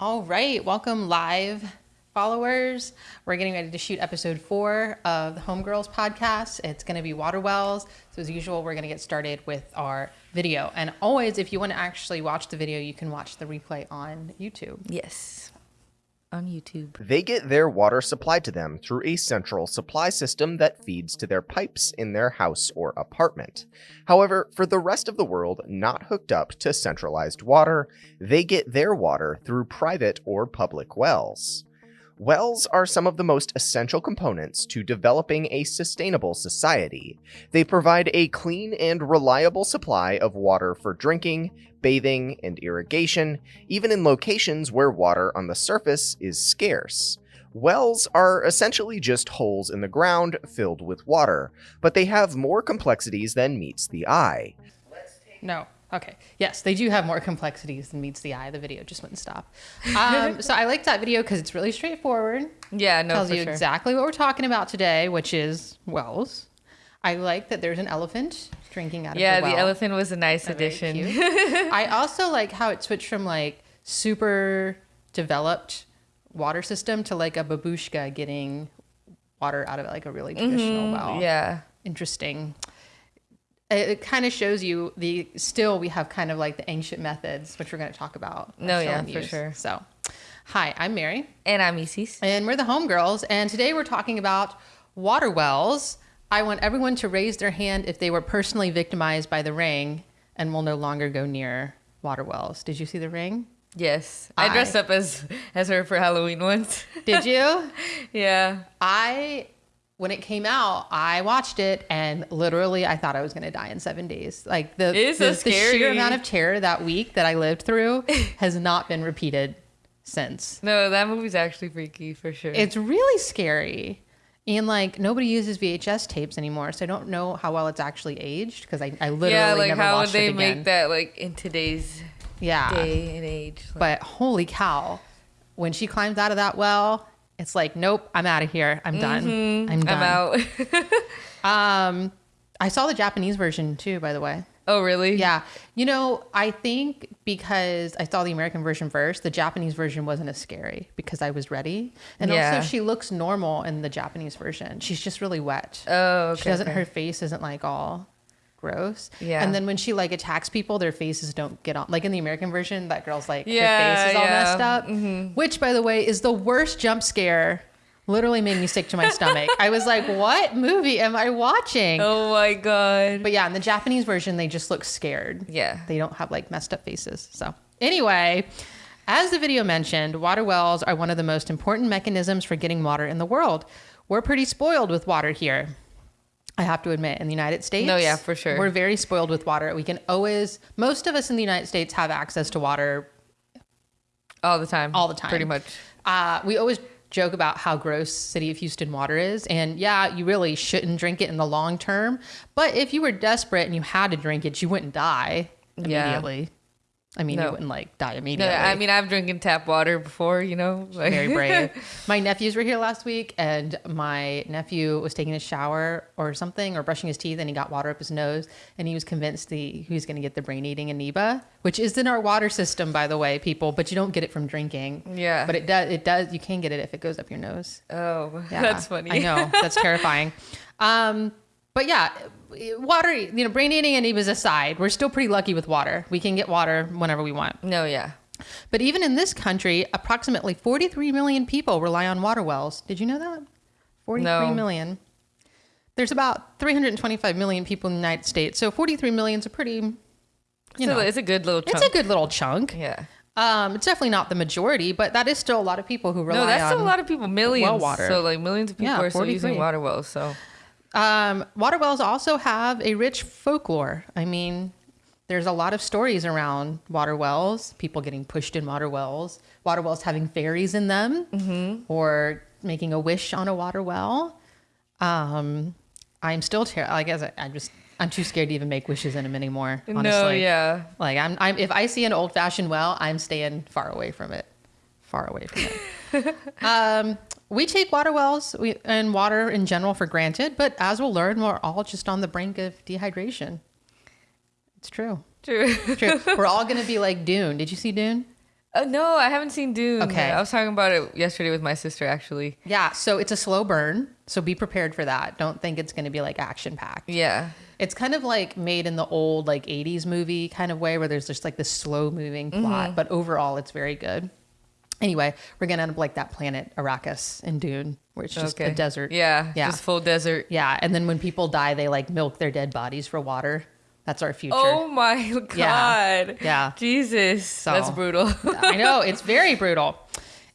All right, welcome live followers. We're getting ready to shoot episode four of the Homegirls podcast. It's going to be water wells. So, as usual, we're going to get started with our video. And always, if you want to actually watch the video, you can watch the replay on YouTube. Yes. On YouTube. They get their water supplied to them through a central supply system that feeds to their pipes in their house or apartment. However, for the rest of the world not hooked up to centralized water, they get their water through private or public wells. Wells are some of the most essential components to developing a sustainable society. They provide a clean and reliable supply of water for drinking, bathing, and irrigation, even in locations where water on the surface is scarce. Wells are essentially just holes in the ground filled with water, but they have more complexities than meets the eye. No. Okay. Yes, they do have more complexities than meets the eye. The video just wouldn't stop. Um, so I like that video because it's really straightforward. Yeah, no, tells you sure. exactly what we're talking about today, which is wells. I like that there's an elephant drinking out yeah, of the well. Yeah, the elephant was a nice very addition. I also like how it switched from like super developed water system to like a babushka getting water out of like a really traditional well. Mm-hmm. Yeah. Interesting. It, it kind of shows you the still we have kind of like the ancient methods, which we're going to talk about. No, yeah, for sure. So, hi, I'm Mary. And I'm Isis. And we're the homegirls. And today we're talking about water wells. I want everyone to raise their hand if they were personally victimized by the ring and will no longer go near water wells. Did you see the ring? Yes. I, I- dressed up as as her for Halloween once. Did you? yeah. I, when it came out, I watched it and literally I thought I was going to die in seven days. Like the, the, so the sheer amount of terror that week that I lived through has not been repeated since. No, that movie's actually freaky for sure. It's really scary. And like nobody uses VHS tapes anymore, so I don't know how well it's actually aged because I, I literally yeah, like never how would watched they it make that like in today's yeah, day and age? Like, but holy cow, when she climbs out of that well, it's like, nope, I'm out of here. I'm done. I'm done. Mm-hmm. I'm out. Um, I saw the Japanese version too, by the way. oh, really? Yeah, you know, I think because I saw the American version first, the Japanese version wasn't as scary because I was ready, and Yeah. also she looks normal in the Japanese version. She's just really wet. Oh, okay. she doesn't. okay. Her face isn't like all gross. Yeah. And then when she like attacks people, their faces don't get on. Like in the American version, that girl's like her Yeah, face is all yeah. Mm-hmm. messed up. Which, by the way, is the worst jump scare. Literally made me sick to my stomach. I was like, "What movie am I watching?" Oh my god. But yeah, in the Japanese version, they just look scared. Yeah. They don't have like messed up faces. So, anyway, as the video mentioned, water wells are one of the most important mechanisms for getting water in the world. We're pretty spoiled with water here. I have to admit, in the United States. No, yeah, for sure. We're very spoiled with water. We can always, most of us in the United States have access to water All the time. all the time. Pretty much. Uh, we always joke about how gross city of Houston water is, and yeah, you really shouldn't drink it in the long term. But if you were desperate and you had to drink it, you wouldn't die Yeah. I mean, you wouldn't like die immediately. No. I mean I've drinking tap water before, you know. Like, very brave. my nephews were here last week, and my nephew was taking a shower or something, or brushing his teeth, and he got water up his nose, and he was convinced the, he was going to get the brain-eating amoeba, which is in our water system, by the way, people. But you don't get it from drinking. Yeah. But it does. It does. You can get it if it goes up your nose. oh, Yeah, that's funny. I know that's terrifying. Um, but yeah, water. You know, brain eating and amoebas aside, we're still pretty lucky with water. We can get water whenever we want. No, yeah. But even in this country, approximately 43 million people rely on water wells. Did you know that? Forty-three million. No. There's about 325 million people in the United States, so 43 million is a pretty. You You know, it's a good little chunk. it's a good little chunk. yeah. Um, it's definitely not the majority, but that is still a lot of people who rely on. No, that's on still a lot of people. Millions. water. So like millions of people Yeah, are still using water wells. So Um, water wells also have a rich folklore. I mean, there's a lot of stories around water wells, people getting pushed in water wells, water wells having fairies in them, or making a wish on a water well. Um, I'm still terrified. Like, as I, I'm just, I'm too scared to even make wishes in them anymore. Honestly. no, yeah. Like, I'm, I'm, if I see an old fashioned well, I'm staying far away from it. Far away from it. um, we take water wells we, and water in general for granted, but as we'll learn, we're all just on the brink of dehydration. It's true. True. True. we're all going to be like Dune. Did you see Dune? Oh no, I haven't seen Dune. Okay. I was talking about it yesterday with my sister actually. Yeah, so it's a slow burn. So be prepared for that. Don't think it's going to be like action packed. Yeah. It's kind of like made in the old like 80s movie kind of way where there's just like this slow moving plot, mm-hmm. but overall it's very good. Anyway, we're going to end up like that planet Arrakis in Dune where it's just a desert. Yeah. Yeah. Just full desert. Yeah, and then when people die they like milk their dead bodies for water. That's our future. Oh my god. Yeah. Yeah. Jesus. That's brutal. I know it's very brutal.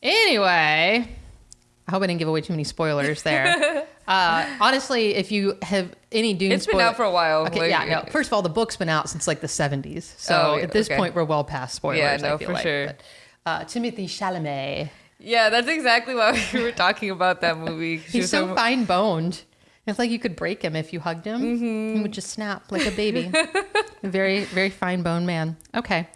Anyway, I hope I didn't give away too many spoilers there. Uh, honestly, if you have any Dune, It's been out for a while, Okay, like- yeah, no. First of all, the book's been out since like the seventies, so Oh, at this okay. point we're well past spoilers. Yeah, I no, for like. sure. But, uh, Timothée Chalamet, yeah, that's exactly why we were talking about that movie. He's so talking- fine boned. It's like you could break him if you hugged him. Mm-hmm. He would just snap like a baby. very, very fine boned man. Okay.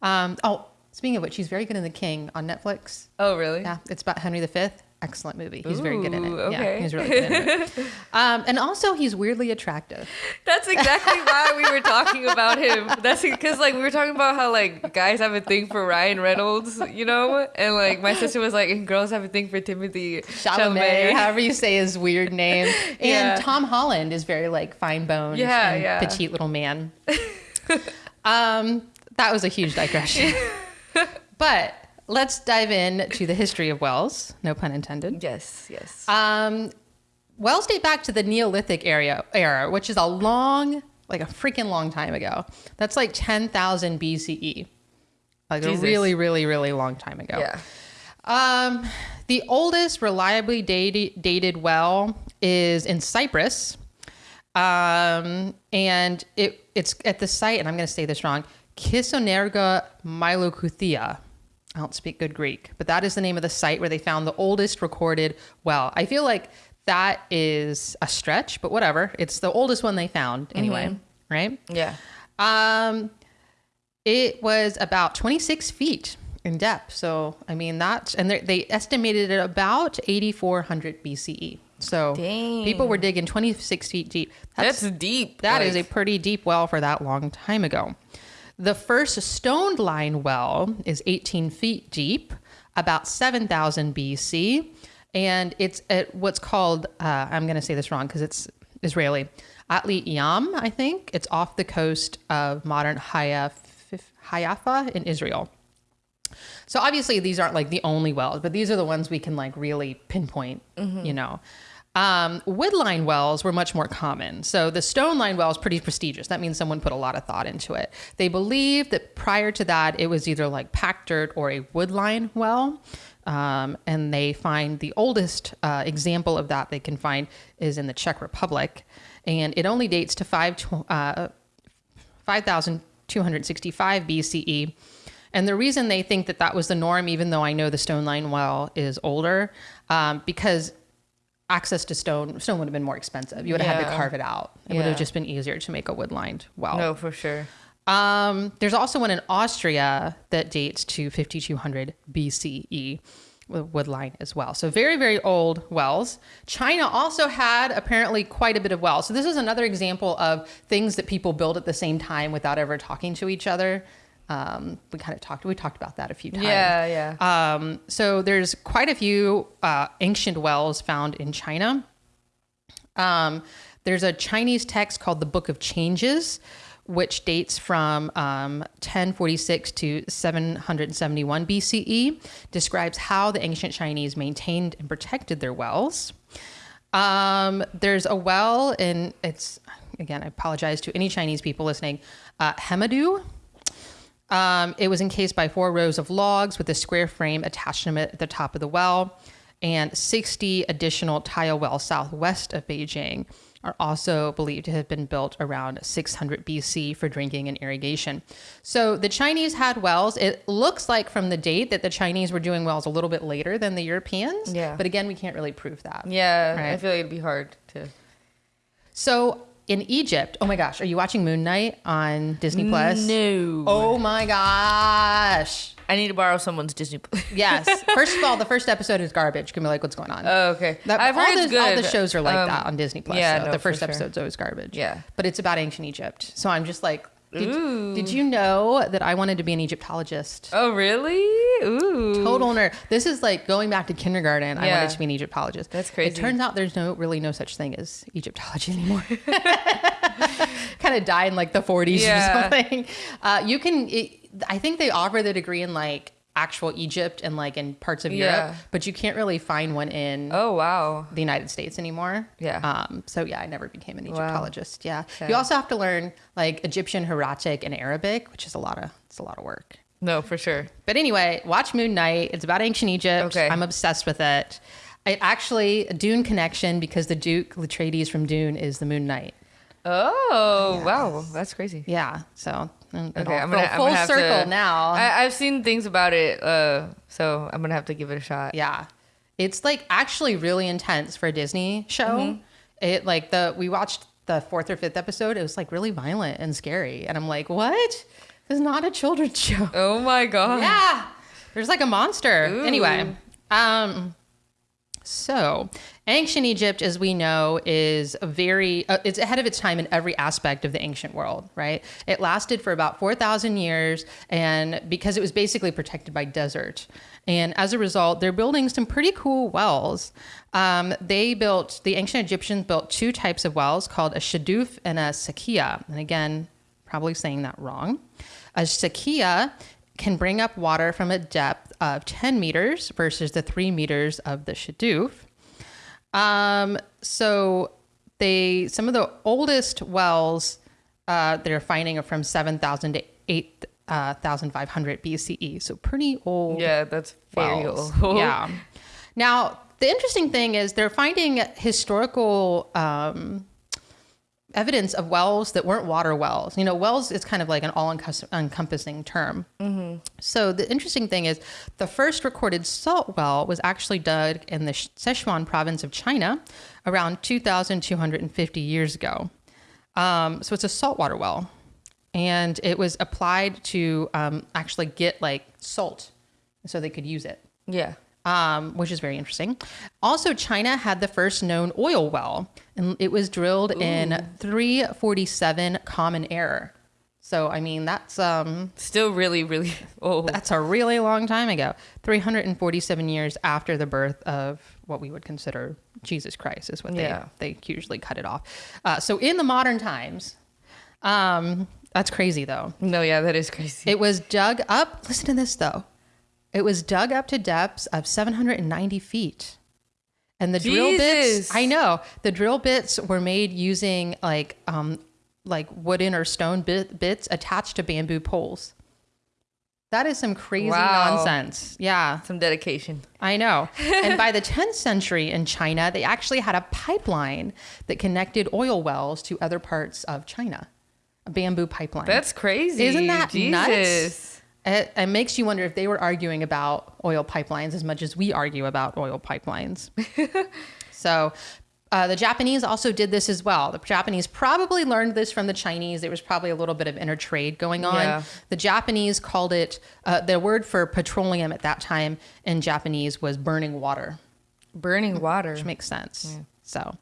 Um, oh, speaking of which, he's very good in The King on Netflix. Oh really? Yeah, it's about Henry V. Excellent movie. He's very good in it. Ooh, Yeah, he's really good in it. Um, and also, he's weirdly attractive. That's exactly why we were talking about him. That's because like we were talking about how like guys have a thing for Ryan Reynolds, you know, and like my sister was like, and girls have a thing for Timothée Chalamet, or however you say his weird name. And Yeah. Tom Holland is very like fine boned Yeah, and yeah. petite little man. um, that was a huge digression. but let's dive in to the history of wells. No pun intended. Yes, yes. Um, wells date back to the Neolithic area era, which is a long, like a freaking long time ago. That's like 10,000 BCE. Like Jesus. a really, really, really long time ago. yeah. Um, the oldest reliably dated, dated well is in Cyprus. Um, and it it's at the site, and I'm going to say this wrong, Kissonerga Mylouthkia. I don't speak good Greek, but that is the name of the site where they found the oldest recorded well. I feel like that is a stretch, but whatever. It's the oldest one they found anyway, right? Yeah. Um, it was about 26 feet in depth. So, I mean, that's, and they- they estimated it about 8400 BCE. So, Dang. people were digging 26 feet deep. That's, deep. That like, is a pretty deep well for that long time ago. The first stoned line well is 18 feet deep, about 7000 BC, and it's at what's called, uh, I'm going to say this wrong because it's Israeli, Atlit Yam, I think. It's off the coast of modern Haifa in Israel. So obviously these aren't like the only wells, but these are the ones we can like really pinpoint, you know. Um, wood line wells were much more common. So the stone line well is pretty prestigious. That means someone put a lot of thought into it. They believe that prior to that, it was either like packed dirt or a wood line well. Um, and they find the oldest uh, example of that they can find is in the Czech Republic. And it only dates to five, uh, 5265 BCE. And the reason they think that that was the norm, even though I know the stone line well is older, um, because access to stone stone would have been more expensive. You would have had to carve it out. It would have just been easier to make a wood lined well. No, for sure. Um, there's also one in Austria that dates to 5200 BCE with wood line as well. So very, very old wells. China also had apparently quite a bit of wells. So this is another example of things that people build at the same time without ever talking to each other. Um, we kind of talked, we talked about that a few times. Yeah, yeah. Um, so there's quite a few uh, ancient wells found in China. Um, there's a Chinese text called the Book of Changes, which dates from um, 1046 to 771 BCE, describes how the ancient Chinese maintained and protected their wells. Um, there's a well in, it's, again, I apologize to any Chinese people listening, uh, Hemudu. Um, it was encased by four rows of logs with a square frame attached to it at the top of the well, and 60 additional tile wells southwest of Beijing are also believed to have been built around 600 BC for drinking and irrigation. So the Chinese had wells. It looks like from the date that the Chinese were doing wells a little bit later than the Europeans. Yeah. But again, we can't really prove that. Yeah, I feel like it'd be hard to. So in Egypt, oh my gosh, are you watching Moon Knight on Disney Plus? No. Oh my gosh. I need to borrow someone's Disney. Plus. Yes. First of all, the first episode is garbage. Can be like, what's going on? oh, okay. That- I've all heard the, it's good. All the shows are like Um, that on Disney Plus. yeah, so no, the first sure. episode's always garbage. Yeah. But it's about ancient Egypt. So I'm just like, Did, Ooh. did you know that I wanted to be an Egyptologist? Oh, really? Ooh. Total nerd. This is like going back to kindergarten. I Yeah. wanted to be an Egyptologist. That's crazy. It turns out there's no really no such thing as Egyptology anymore. kind of died in like the 40s Yeah. or something. Uh, you can. It, I think they offer the degree in like actual Egypt and like in parts of Europe, but you can't really find one in Oh, wow. the United States anymore. Yeah. Um, so yeah, I never became an Wow. Egyptologist. Yeah. Okay. You also have to learn like Egyptian, Hieratic, and Arabic, which is a lot of it's a lot of work. No, for sure. But anyway, watch Moon Knight. It's about ancient Egypt. Okay. I'm obsessed with it. I actually a Dune connection because the Duke Latreides from Dune is the Moon Knight. Oh, wow. That's crazy. Yeah. So it Okay, all- I'm gonna, I'm full gonna circle to, now. I, I've seen things about it, uh, so I'm gonna have to give it a shot. Yeah. It's like actually really intense for a Disney show. Mm-hmm. It like the we watched the fourth or fifth episode. It was like really violent and scary. And I'm like, what? This is not a children's show. Oh my god. Yeah. There's like a monster. Ooh. Anyway. Um so ancient Egypt, as we know, is a very uh, it's ahead of its time in every aspect of the ancient world, right? It lasted for about 4,000 years and because it was basically protected by desert. And as a result, they're building some pretty cool wells. Um, they built, the ancient Egyptians built two types of wells called a shaduf and a sakia. And again, probably saying that wrong. A sakia can bring up water from a depth of 10 meters versus the three meters of the Shadoof. Um, so they some of the oldest wells uh, they're finding are from 7,000 to 8,500 BCE. So pretty old Yeah, that's very wells. old. yeah. Now, the interesting thing is they're finding historical um, evidence of wells that weren't water wells. You know, wells is kind of like an all encompassing term. So the interesting thing is the first recorded salt well was actually dug in the Sichuan province of China around 2,250 years ago. Um, so it's a saltwater well. And it was applied to um, actually get like salt so they could use it Yeah. um, which is very interesting. Also, China had the first known oil well, and it was drilled in 347 Common Era. So, I mean, that's um, Still really, really old. that's a really long time ago. 347 years after the birth of what we would consider Jesus Christ is what Yeah. they they usually cut it off. Uh, so, in the modern times, um, that's crazy though. No, yeah, that is crazy. It was dug up. Listen to this though. It was dug up to depths of 790 feet. And the drill bits, I know, the drill bits were made using like um like wooden or stone bit, bits attached to bamboo poles. That is some crazy Wow. nonsense. Yeah, Some dedication. I know. and by the 10th century in China, they actually had a pipeline that connected oil wells to other parts of China. A bamboo pipeline. That's crazy. Isn't that Jesus. nuts? It, it makes you wonder if they were arguing about oil pipelines as much as we argue about oil pipelines. so, uh, the Japanese also did this as well. The Japanese probably learned this from the Chinese. There was probably a little bit of intertrade going on. Yeah. The Japanese called it, uh, the word for petroleum at that time in Japanese was burning water Burning water. which makes sense. So,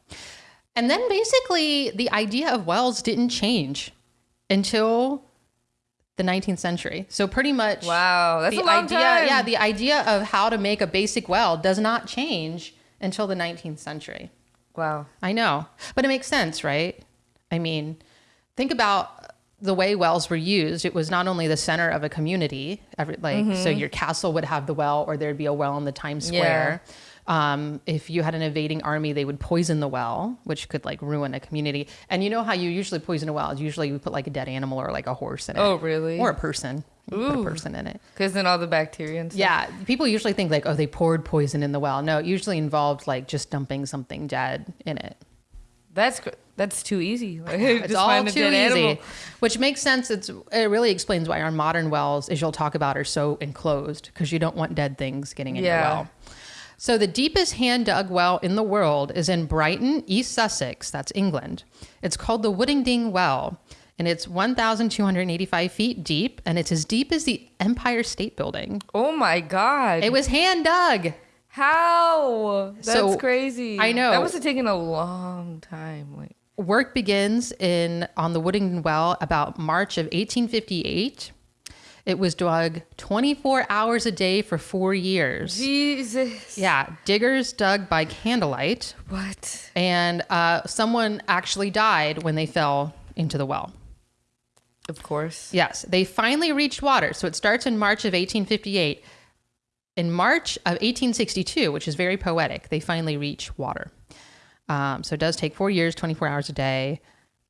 and then basically the idea of wells didn't change until the 19th century. So pretty much, Wow, that's the a long idea, time. yeah, the idea of how to make a basic well does not change until the 19th century. Wow. I know, but it makes sense, right? I mean, think about the way wells were used. It was not only the center of a community, every, like so Mm-hmm. your castle would have the well, or there'd be a well in the Times Square. Um, if you had an invading army, they would poison the well, which could like ruin a community. And you know how you usually poison a well? is Usually you put like a dead animal or like a horse in it. Oh, really? Or a person. You put a Ooh. person in it. Because then all the bacteria and stuff. Yeah, people usually think like, oh, they poured poison in the well. No, it usually involved like just dumping something dead in it. That's gr- that's too easy. Like, It's just all find a too dead easy, animal. which makes sense. It's it really explains why our modern wells, as you'll talk about, are so enclosed because you don't want dead things getting in your Yeah. well. So the deepest hand dug well in the world is in Brighton, East Sussex. That's England. It's called the Woodingdean Well, and it's 1,285 feet deep, and it's as deep as the Empire State Building. Oh my god. It was hand dug. How? That's So, crazy. I know. That must have taken a long time. Like work begins in on the Woodingdean well about March of 1858. It was dug 24 hours a day for four years. Jesus. Yeah, diggers dug by candlelight, What? and uh, someone actually died when they fell into the well. Of course. Yes, they finally reached water. So it starts in March of 1858. In March of 1862, which is very poetic, they finally reach water. Um, so it does take four years, 24 hours a day.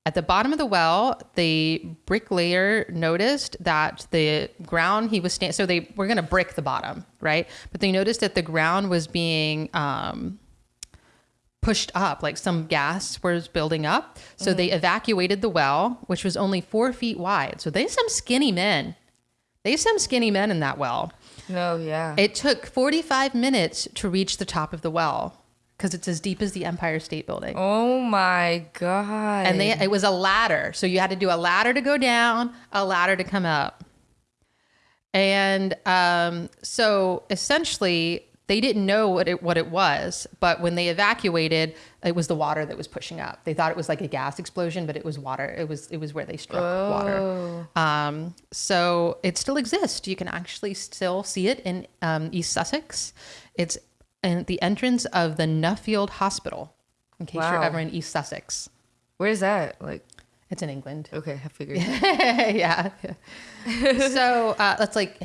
At the bottom of the well, the bricklayer noticed that the ground he was standing. So they were going to brick the bottom, right? But they noticed that the ground was being um, pushed up, like some gas was building up. So they evacuated the well, which was only four feet wide. So they some skinny men. They some skinny men in that well. No, yeah. It took 45 minutes to reach the top of the well because it's as deep as the Empire State Building. oh my god. And they it was a ladder. So you had to do a ladder to go down, a ladder to come up. And um, so essentially they didn't know what it what it was, but when they evacuated, it was the water that was pushing up. They thought it was like a gas explosion, but it was water. It was it was where they struck water. Um, so it still exists. You can actually still see it in um, East Sussex. It's in the entrance of the Nuffield Hospital. In case you're ever in East Sussex, Where's that? Like, it's in England. okay, I figured. yeah. so uh, that's like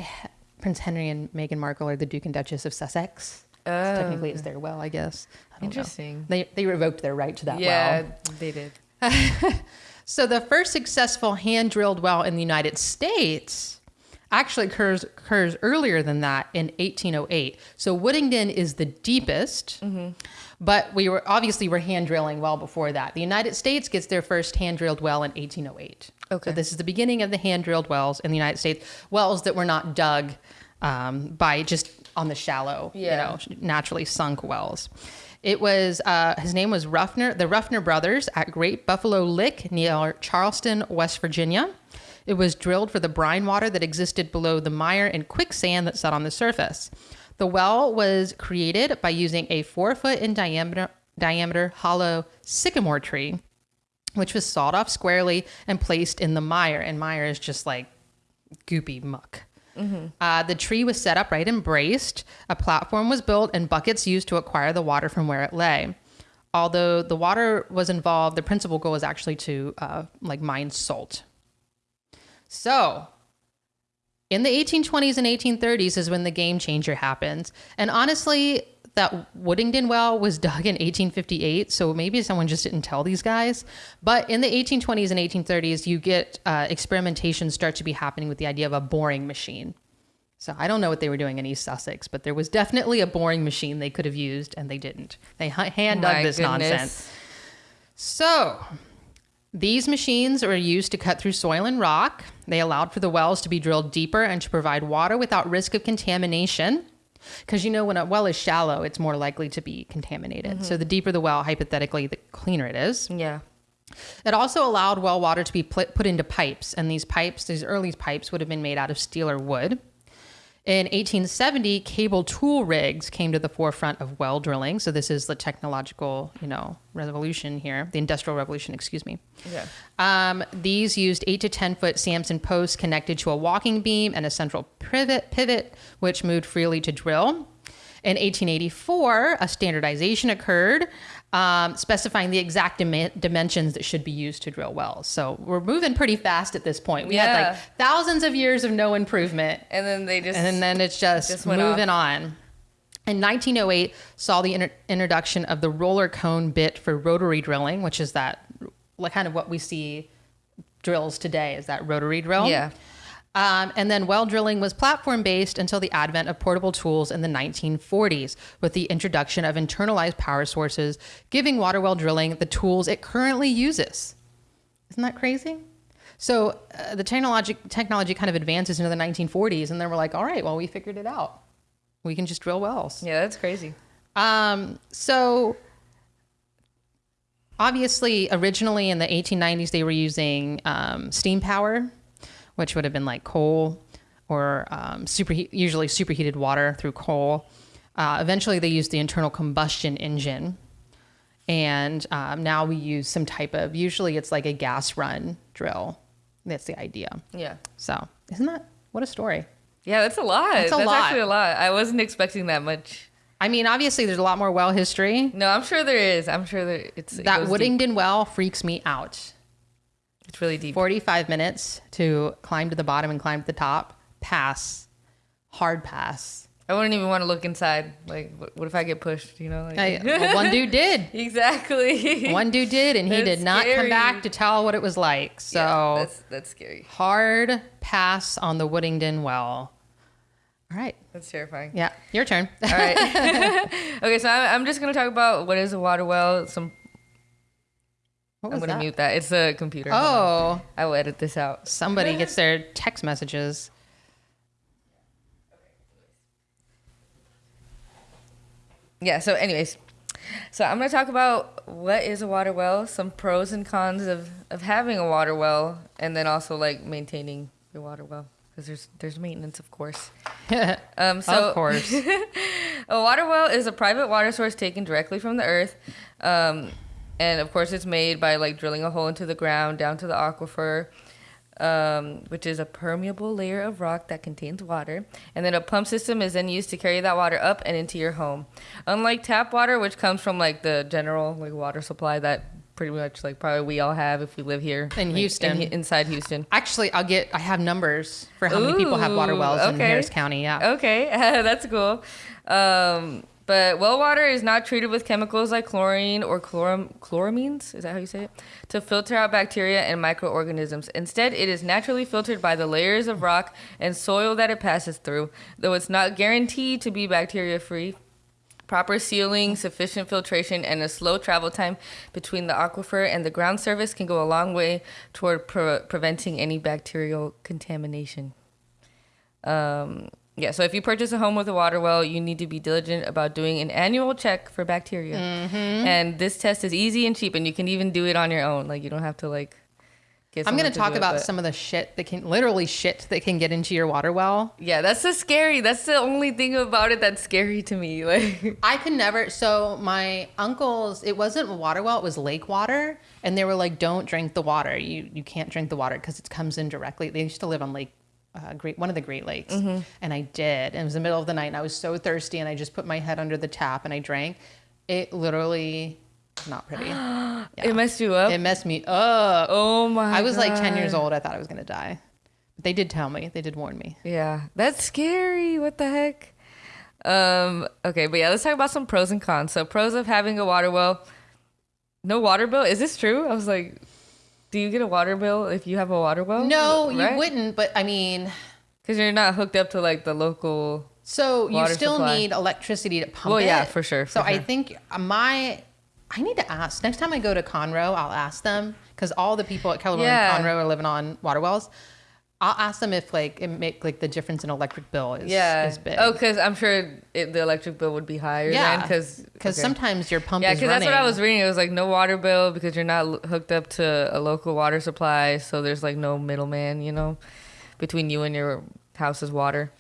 Prince Henry and Meghan Markle are the Duke and Duchess of Sussex. So Oh, technically, it's their well, I guess. I don't know. Interesting. They they revoked their right to that Yeah, well. Yeah, they did. So the first successful hand drilled well in the United States actually occurs occurs earlier than that in 1808. So Woodingdean is the deepest, but we were obviously we're hand drilling well before that. The United States gets their first hand drilled well in 1808. Okay. So this is the beginning of the hand drilled wells in the United States, wells that were not dug um, by just on the shallow, Yeah. you know, naturally sunk wells. It was uh, his name was Ruffner, the Ruffner brothers at Great Buffalo Lick near Charleston, West Virginia. It was drilled for the brine water that existed below the mire and quicksand that sat on the surface. The well was created by using a four foot in diameter, diameter hollow sycamore tree, which was sawed off squarely and placed in the mire. And mire is just like goopy muck. Uh, the tree was set upright and braced. A platform was built and buckets used to acquire the water from where it lay. Although the water was involved, the principal goal was actually to uh, like mine salt. So, in the 1820s and 1830s is when the game changer happens. And honestly, that Woodingdean well was dug in 1858, so maybe someone just didn't tell these guys. But in the 1820s and 1830s, you get uh, experimentation start to be happening with the idea of a boring machine. So I don't know what they were doing in East Sussex, but there was definitely a boring machine they could have used, and they didn't. They hand dug this goodness. nonsense. So, these machines were used to cut through soil and rock. They allowed for the wells to be drilled deeper and to provide water without risk of contamination. Because you know, when a well is shallow, it's more likely to be contaminated. Mm-hmm. So, the deeper the well, hypothetically, the cleaner it is. Yeah. It also allowed well water to be put into pipes, and these pipes, these early pipes, would have been made out of steel or wood. In 1870, cable tool rigs came to the forefront of well drilling. So this is the technological, you know, revolution here, the industrial revolution, excuse me. Yeah. Um, these used eight to ten foot Samson posts connected to a walking beam and a central pivot, pivot which moved freely to drill. In 1884, a standardization occurred, um, specifying the exact dim- dimensions that should be used to drill wells. So we're moving pretty fast at this point. We had like thousands of years of no improvement, And then they just and then it's just, Just moving on. In 1908, saw the introduction of the roller cone bit for rotary drilling, which is that like kind of what we see drills today is that rotary drill. Yeah. Um, and then well drilling was platform based until the advent of portable tools in the 1940s, with the introduction of internalized power sources, giving water well drilling the tools it currently uses. Isn't that crazy? So uh, the technology technology kind of advances into the 1940s, and then we're like, all right, well, we figured it out. We can just drill wells. Yeah, that's crazy. Um, so obviously, originally in the 1890s, they were using um, steam power, which would have been like coal or um, superheat, usually superheated water through coal. Uh, eventually, they used the internal combustion engine. And um, now we use some type of, usually it's like a gas run drill. That's the idea. Yeah. So, isn't that what a story? Yeah, that's a lot. That's That's, lot. actually a lot. I wasn't expecting that much. I mean, obviously, there's a lot more well history. No, I'm sure there is. I'm sure there it's it That deep. Woodingdean well freaks me out. It's really deep. 45 minutes to climb to the bottom and climb to the top. Pass. Hard pass. I wouldn't even want to look inside. Like, what, what if I get pushed? You know? Like, I, well, one dude did. exactly. One dude did, and he did not come back to tell what it was like. So Yeah, that's that's scary. hard pass on the Woodingdean well. All right. That's terrifying. Yeah, your turn. All right. okay, so I'm, I'm just gonna talk about what is a water well. Some What I'm was gonna that? mute that. It's a computer. Oh, I will edit this out. somebody gets their text messages. Yeah. So, anyways, so I'm gonna talk about what is a water well, some pros and cons of of having a water well, and then also like maintaining your water well because there's there's maintenance, of course. Um, so of course. A water well is a private water source taken directly from the earth. Um, and of course, it's made by like drilling a hole into the ground down to the aquifer, um, which is a permeable layer of rock that contains water. And then a pump system is then used to carry that water up and into your home. Unlike tap water, which comes from like the general like water supply that pretty much like probably we all have if we live here In like, Houston. inside Houston. Actually, I'll get. I have numbers for how many people have water Ooh, wells in okay. Harris County. Yeah. Okay, that's cool. Um, but well water is not treated with chemicals like chlorine or chloram- chloramines, is that how you say it? To filter out bacteria and microorganisms. Instead, it is naturally filtered by the layers of rock and soil that it passes through, though it's not guaranteed to be bacteria free. Proper sealing, sufficient filtration, and a slow travel time between the aquifer and the ground surface can go a long way toward pre- preventing any bacterial contamination. Um, yeah, so if you purchase a home with a water well, you need to be diligent about doing an annual check for bacteria. Mm-hmm. And this test is easy and cheap, and you can even do it on your own. Like you don't have to like. Get I'm going to talk it, about some of the shit that can literally shit that can get into your water well. Yeah, that's so scary. That's the only thing about it that's scary to me. Like. I could never. So my uncles, it wasn't a water well; it was lake water, and they were like, "Don't drink the water. You you can't drink the water because it comes in directly." They used to live on Lake, uh, Great one of the Great Lakes, and I did. And it was the middle of the night, and I was so thirsty, and I just put my head under the tap and I drank. It literally, not pretty. It messed you up. It messed me up. oh my! I was like 10 years old. I thought I was going to die. But they did tell me. They did warn me. Yeah, that's scary. What the heck? Um. Okay, but yeah, let's talk about some pros and cons. So, pros of having a water well. No water bill. Is this true? I was like, do you get a water bill if you have a water well? No, Right? you wouldn't. But I mean, Because you're not hooked up to like the local. so you still supply. need electricity to pump Well, it. yeah, for sure, so for I think my, I need to ask next time I go to Conroe. I'll ask them because all the people at Keller Yeah. and Conroe are living on water wells. I'll ask them if like it make like the difference in electric bill is Yeah. is big. Oh, because I'm sure it, the electric bill would be higher. yeah, Because because sometimes your pump Yeah, because that's what I was reading. It was like no water bill because you're not hooked up to a local water supply, so there's like no middleman, you know, between you and your house's water.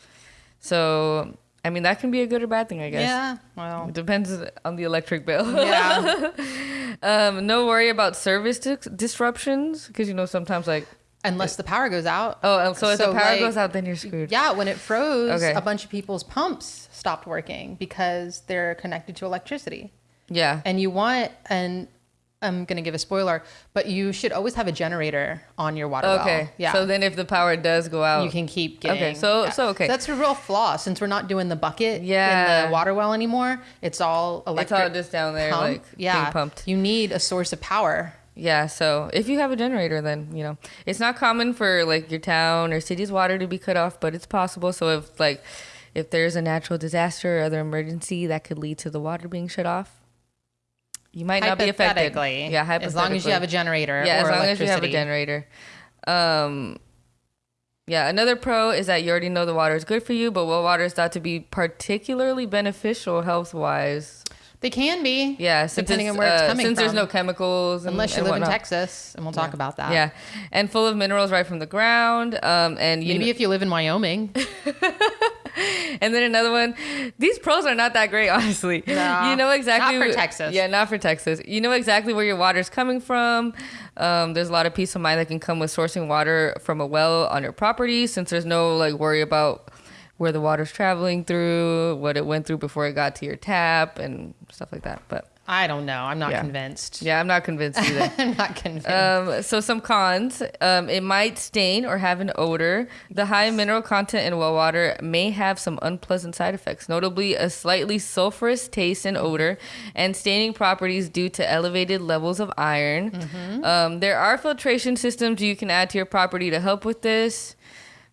So, I mean, that can be a good or bad thing, I guess. Yeah, well, It depends on the electric bill. yeah. um, no worry about service dis- disruptions because you know sometimes like Unless the power goes out. oh, oh so if the power like, goes out, then you're screwed. Yeah, when it froze, Okay. a bunch of people's pumps stopped working because they're connected to electricity. Yeah. And you want, and I'm going to give a spoiler, but you should always have a generator on your water well. Okay. Yeah. So then if the power does go out, you can keep getting. Okay, so- so, okay. that's a real flaw since we're not doing the bucket yeah. in the water well anymore. It's all it's electric. all just down there pump. like yeah. being pumped. You need a source of power. Yeah, so if you have a generator, then you know it's not common for like your town or city's water to be cut off, but it's possible. So if like if there's a natural disaster or other emergency that could lead to the water being shut off, you might not be affected. Yeah, Hypothetically. As long as you have a generator. yeah, as long as you have a generator. Um, yeah, another pro is that you already know the water is good for you, but well water is thought to be particularly beneficial health wise. They can be. Yeah, since Depending on where it's uh, coming since there's no chemicals, and, Unless you live in. Texas, and we'll talk about that. Yeah, and full of minerals right from the ground. Um, and you Maybe kn- if you live in Wyoming. and then another one. These pros are not that great, honestly. No, you know exactly not for Texas. Yeah, not for Texas. You know exactly where your water's coming from. Um, there's a lot of peace of mind that can come with sourcing water from a well on your property, since there's no like worry about where the water's traveling through, what it went through before it got to your tap, and stuff like that. But I don't know. I'm not Yeah. convinced. yeah, I'm not convinced either. I'm not convinced. Um, so some cons: um, it might stain or have an odor. The high mineral content in well water may have some unpleasant side effects, notably a slightly sulfurous taste and odor, and staining properties due to elevated levels of iron. Mm-hmm. Um, there are filtration systems you can add to your property to help with this,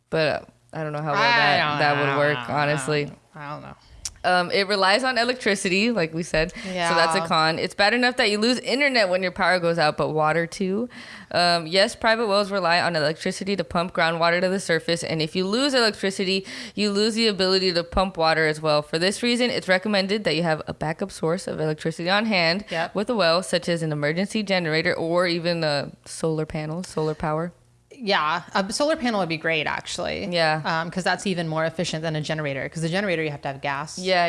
but I don't know how well that, that would work, honestly. I don't know. Um, it relies on electricity, like we said. Yeah. So that's a con. It's bad enough that you lose internet when your power goes out, but water too. Um, yes, private wells rely on electricity to pump groundwater to the surface, and if you lose electricity, you lose the ability to pump water as well. For this reason, it's recommended that you have a backup source of electricity on hand Yep. with a well, such as an emergency generator or even a solar panels, solar power. Yeah, a solar panel would be great actually. Yeah. because that's even more efficient than a generator. Because the generator you have to have gas. Yeah,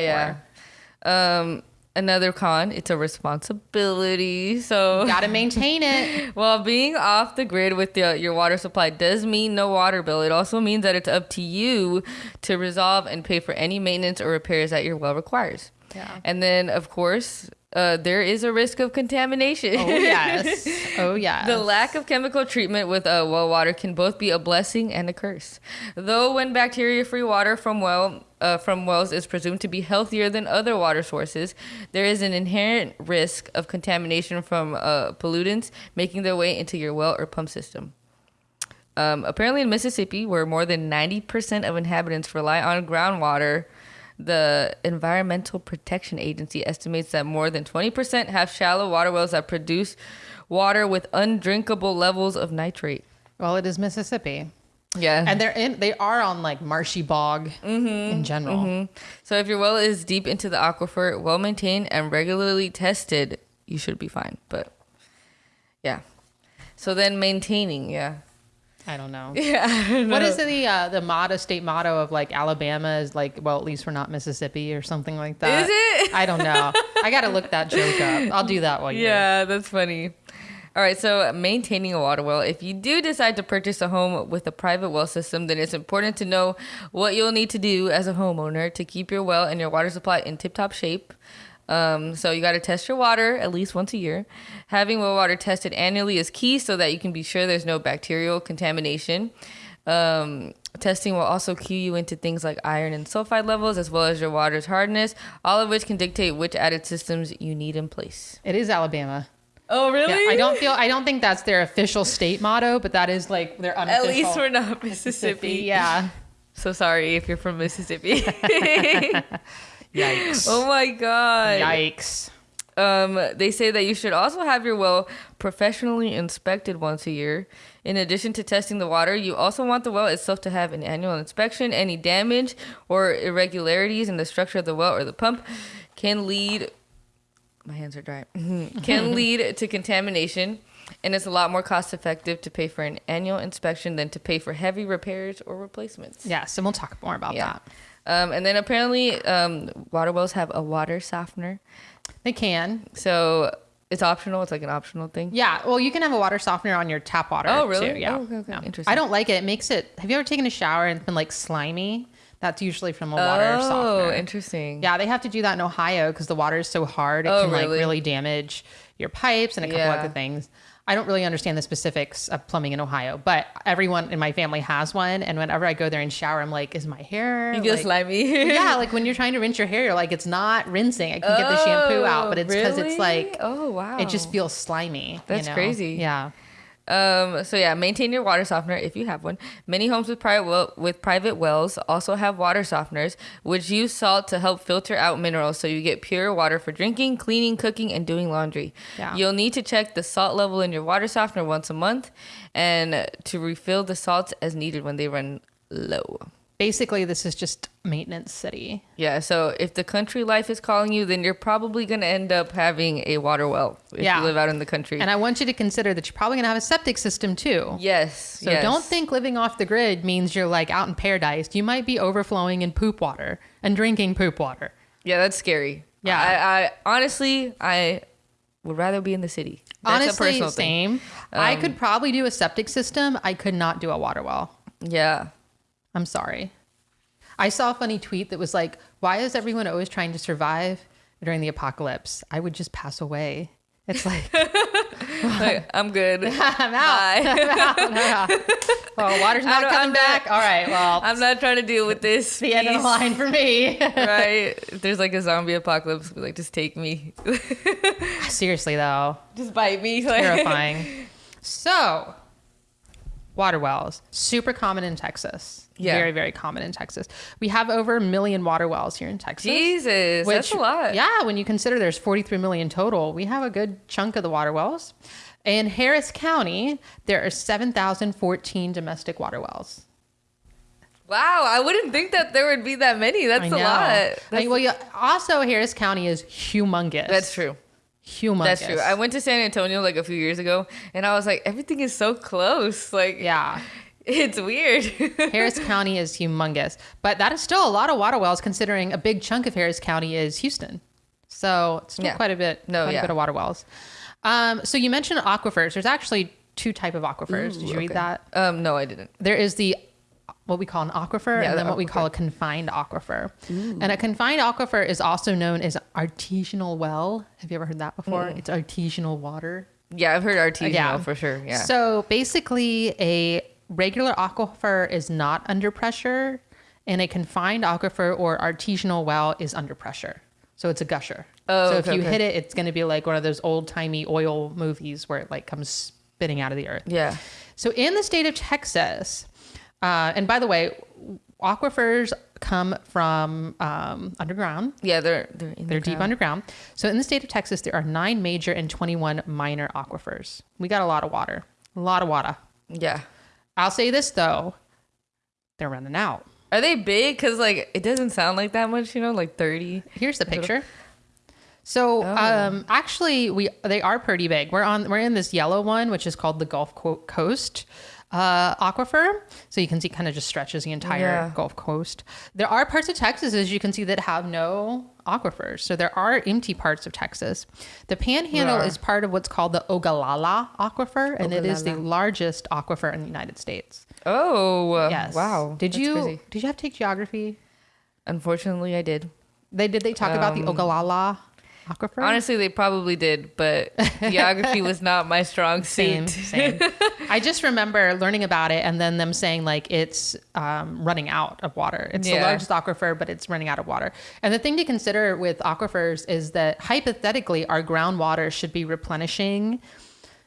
yeah. Um, another con, it's a responsibility. So Got to maintain it. Well, being off the grid with the, your water supply does mean no water bill. It also means that it's up to you to resolve and pay for any maintenance or repairs that your well requires. Yeah. And then, of course, uh, there is a risk of contamination. Oh yes. Oh yeah. The lack of chemical treatment with uh, well water can both be a blessing and a curse. Though when bacteria-free water from well uh, from wells is presumed to be healthier than other water sources, there is an inherent risk of contamination from uh, pollutants making their way into your well or pump system. Um, apparently, in Mississippi, where more than 90% of inhabitants rely on groundwater, the Environmental Protection Agency estimates that more than 20% have shallow water wells that produce water with undrinkable levels of nitrate. well, it is Mississippi, Yeah. and they're in. They are on like marshy bog Mm-hmm. in general. so if your well is deep into the aquifer, well maintained, and regularly tested, you should be fine. But yeah. So then maintaining, yeah. I don't know. Yeah. What is the uh, the motto state motto of like Alabama is like well at least we're not Mississippi or something like that. Is it? I don't know. I got to look that joke up. I'll do that one. Yeah, that's funny. All right, so maintaining a water well. If you do decide to purchase a home with a private well system, then it's important to know what you'll need to do as a homeowner to keep your well and your water supply in tip top shape. Um, so you got to test your water at least once a year. Having well water tested annually is key so that you can be sure there's no bacterial contamination. Um, testing will also cue you into things like iron and sulfide levels, as well as your water's hardness, all of which can dictate which added systems you need in place. It is Alabama. Oh, really? Yeah, I don't feel. I don't think that's their official state motto, but that is like their unofficial. At least we're not Mississippi. Yeah. So sorry if you're from Mississippi. Yikes. oh my god. Yikes. Um, they say that you should also have your well professionally inspected once a year. In addition to testing the water, you also want the well itself to have an annual inspection. Any damage or irregularities in the structure of the well or the pump can lead my hands are dry. can lead to contamination. And it's a lot more cost effective to pay for an annual inspection than to pay for heavy repairs or replacements. Yes, and we'll talk more about Yeah. that. Um, and then apparently, um, water wells have a water softener. They can. So it's optional. It's like an optional thing. Yeah. Well, you can have a water softener on your tap water. Oh, really? Too. Yeah. Oh, okay, okay. Yeah. Interesting. I don't like it. It makes it. Have you ever taken a shower and it's been like slimy? That's usually from a water oh, softener. interesting. Yeah, they have to do that in Ohio because the water is so hard. It Oh, can like really? really damage your pipes and a couple Yeah. other things. I don't really understand the specifics of plumbing in Ohio, but everyone in my family has one. And whenever I go there and shower, I'm like, is my hair? You get like, slimy. yeah, like when you're trying to rinse your hair, you're like, it's not rinsing. I can get the shampoo out, but it's because it's oh, like, oh wow, it just feels slimy. you That's know? crazy. Yeah. Um, so yeah, maintain your water softener if you have one. Many homes with private well, with private wells also have water softeners, which use salt to help filter out minerals, so you get pure water for drinking, cleaning, cooking, and doing laundry. Yeah. You'll need to check the salt level in your water softener once a month, and to refill the salts as needed when they run low. Basically this is just maintenance city. Yeah, so if the country life is calling you, then you're probably going to end up having a water well if Yeah. you live out in the country. And I want you to consider that you're probably gonna have a septic system too. yes. So yes. don't think living off the grid means you're like out in paradise. You might be overflowing in poop water and drinking poop water. Yeah, that's scary. Yeah. I, I honestly, I would rather be in the city. That's Honestly, thing. Um, same. I could probably do a septic system. I could not do a water well. Yeah. I'm sorry. I saw a funny tweet that was like, why is everyone always trying to survive during the apocalypse? I would just pass away. It's like, Like, I'm good. I'm out. Bye. Well, water's not coming I'm back. not- All right. Well, I'm not trying to deal with this. the end of the line for me. right? If there's like a zombie apocalypse, be like, just take me. Seriously, though, just bite me. Like, terrifying. so, water wells, super common in Texas. Yeah. Very, very common in Texas. We have over a million water wells here in Texas. Jesus, that's a lot. Yeah, when you consider there's 43 million total, we have a good chunk of the water wells. In Harris County, there are 7,014 domestic water wells. Wow, I wouldn't think that there would be that many. That's a lot. I- That's, well, yeah, also Harris County is humongous. that's true. Humongous. That's true. I went to San Antonio like a few years ago, and I was like, everything is so close. Like, yeah. It's weird. Harris County is humongous, but that is still a lot of water wells considering a big chunk of Harris County is Houston. So it's still Yeah. quite a bit, No, quite yeah. a bit of water wells. Um, so you mentioned aquifers. There's actually two type of aquifers. Did you read that? Um, no, I didn't. There is the what we call an aquifer Yeah, and the then what we call a confined aquifer. And a confined aquifer is also known as artesianal well. Have you ever heard that before? It's artesianal water. Yeah, I've heard artesianal Yeah. for sure. Yeah. So basically, a regular aquifer is not under pressure, and a confined aquifer or artesianal well is under pressure. So it's a gusher. Oh, so okay, if you okay. hit it, it's going to be like one of those old timey oil movies where it like comes spitting out of the earth. yeah. So in the state of Texas, uh, and by the way, aquifers come from um, underground. Yeah, they're they're They're the deep ground. underground. So in the state of Texas, there are nine major and 21 minor aquifers. We got a lot of water, a lot of water. Yeah. I'll say this though, they're running out. Are they big? Cause like it doesn't sound like that much. You know, like thirty. Here's the picture. So Oh. um, actually, we they are pretty big. We're on we're in this yellow one, which is called the Gulf Coast uh, aquifer. So you can see kind of just stretches the entire Yeah. Gulf Coast. There are parts of Texas, as you can see, that have no aquifers. So there are empty parts of Texas. The Panhandle is part of what's called the Ogallala aquifer, and it is the largest aquifer in the United States. Oh. uh, Yes. Wow. Did That's you crazy. did you have to take geography? Unfortunately, I did. They did they talk about the Ogallala aquifer? Honestly, they probably did, but geography was not my strong same suit. same i just remember learning about it and then them saying like it's um, running out of water it's the Yeah. largest aquifer but it's running out of water and the thing to consider with aquifers is that hypothetically our groundwater should be replenishing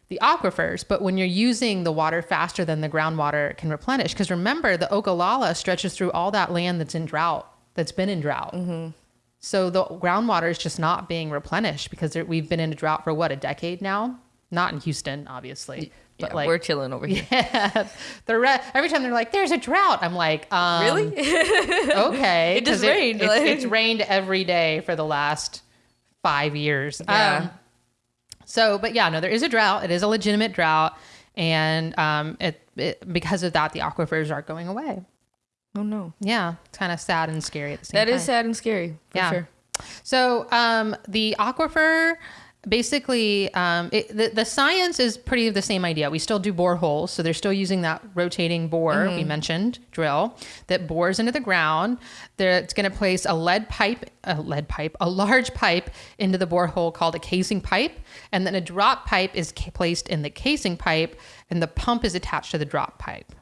the aquifers but when you're using the water faster than the groundwater can replenish because remember the ogallala stretches through all that land that's in drought that's been in drought so the groundwater is just not being replenished because there, we've been in a drought for what a decade now. Not in Houston, obviously, but Yeah, like we're chilling over here. yeah, the re- every time they're like, "There's a drought," I'm like, um, Really? Okay, It just rained, it's, like- it's rained every day for the last five years. Yeah. Um, so, but yeah, no, there is a drought. It is a legitimate drought, and um, it, it because of that, the aquifers are going away. Oh no. Yeah, it's kind of sad and scary at the same That time. is sad and scary. For Yeah. Sure. So um, the aquifer, basically, um, it, the, the science is pretty the same idea. We still do boreholes, so they're still using that rotating bore we mentioned drill that bores into the ground. There, it's going to place a lead pipe, a lead pipe, a large pipe into the borehole called a casing pipe, and then a drop pipe is ca- placed in the casing pipe, and the pump is attached to the drop pipe.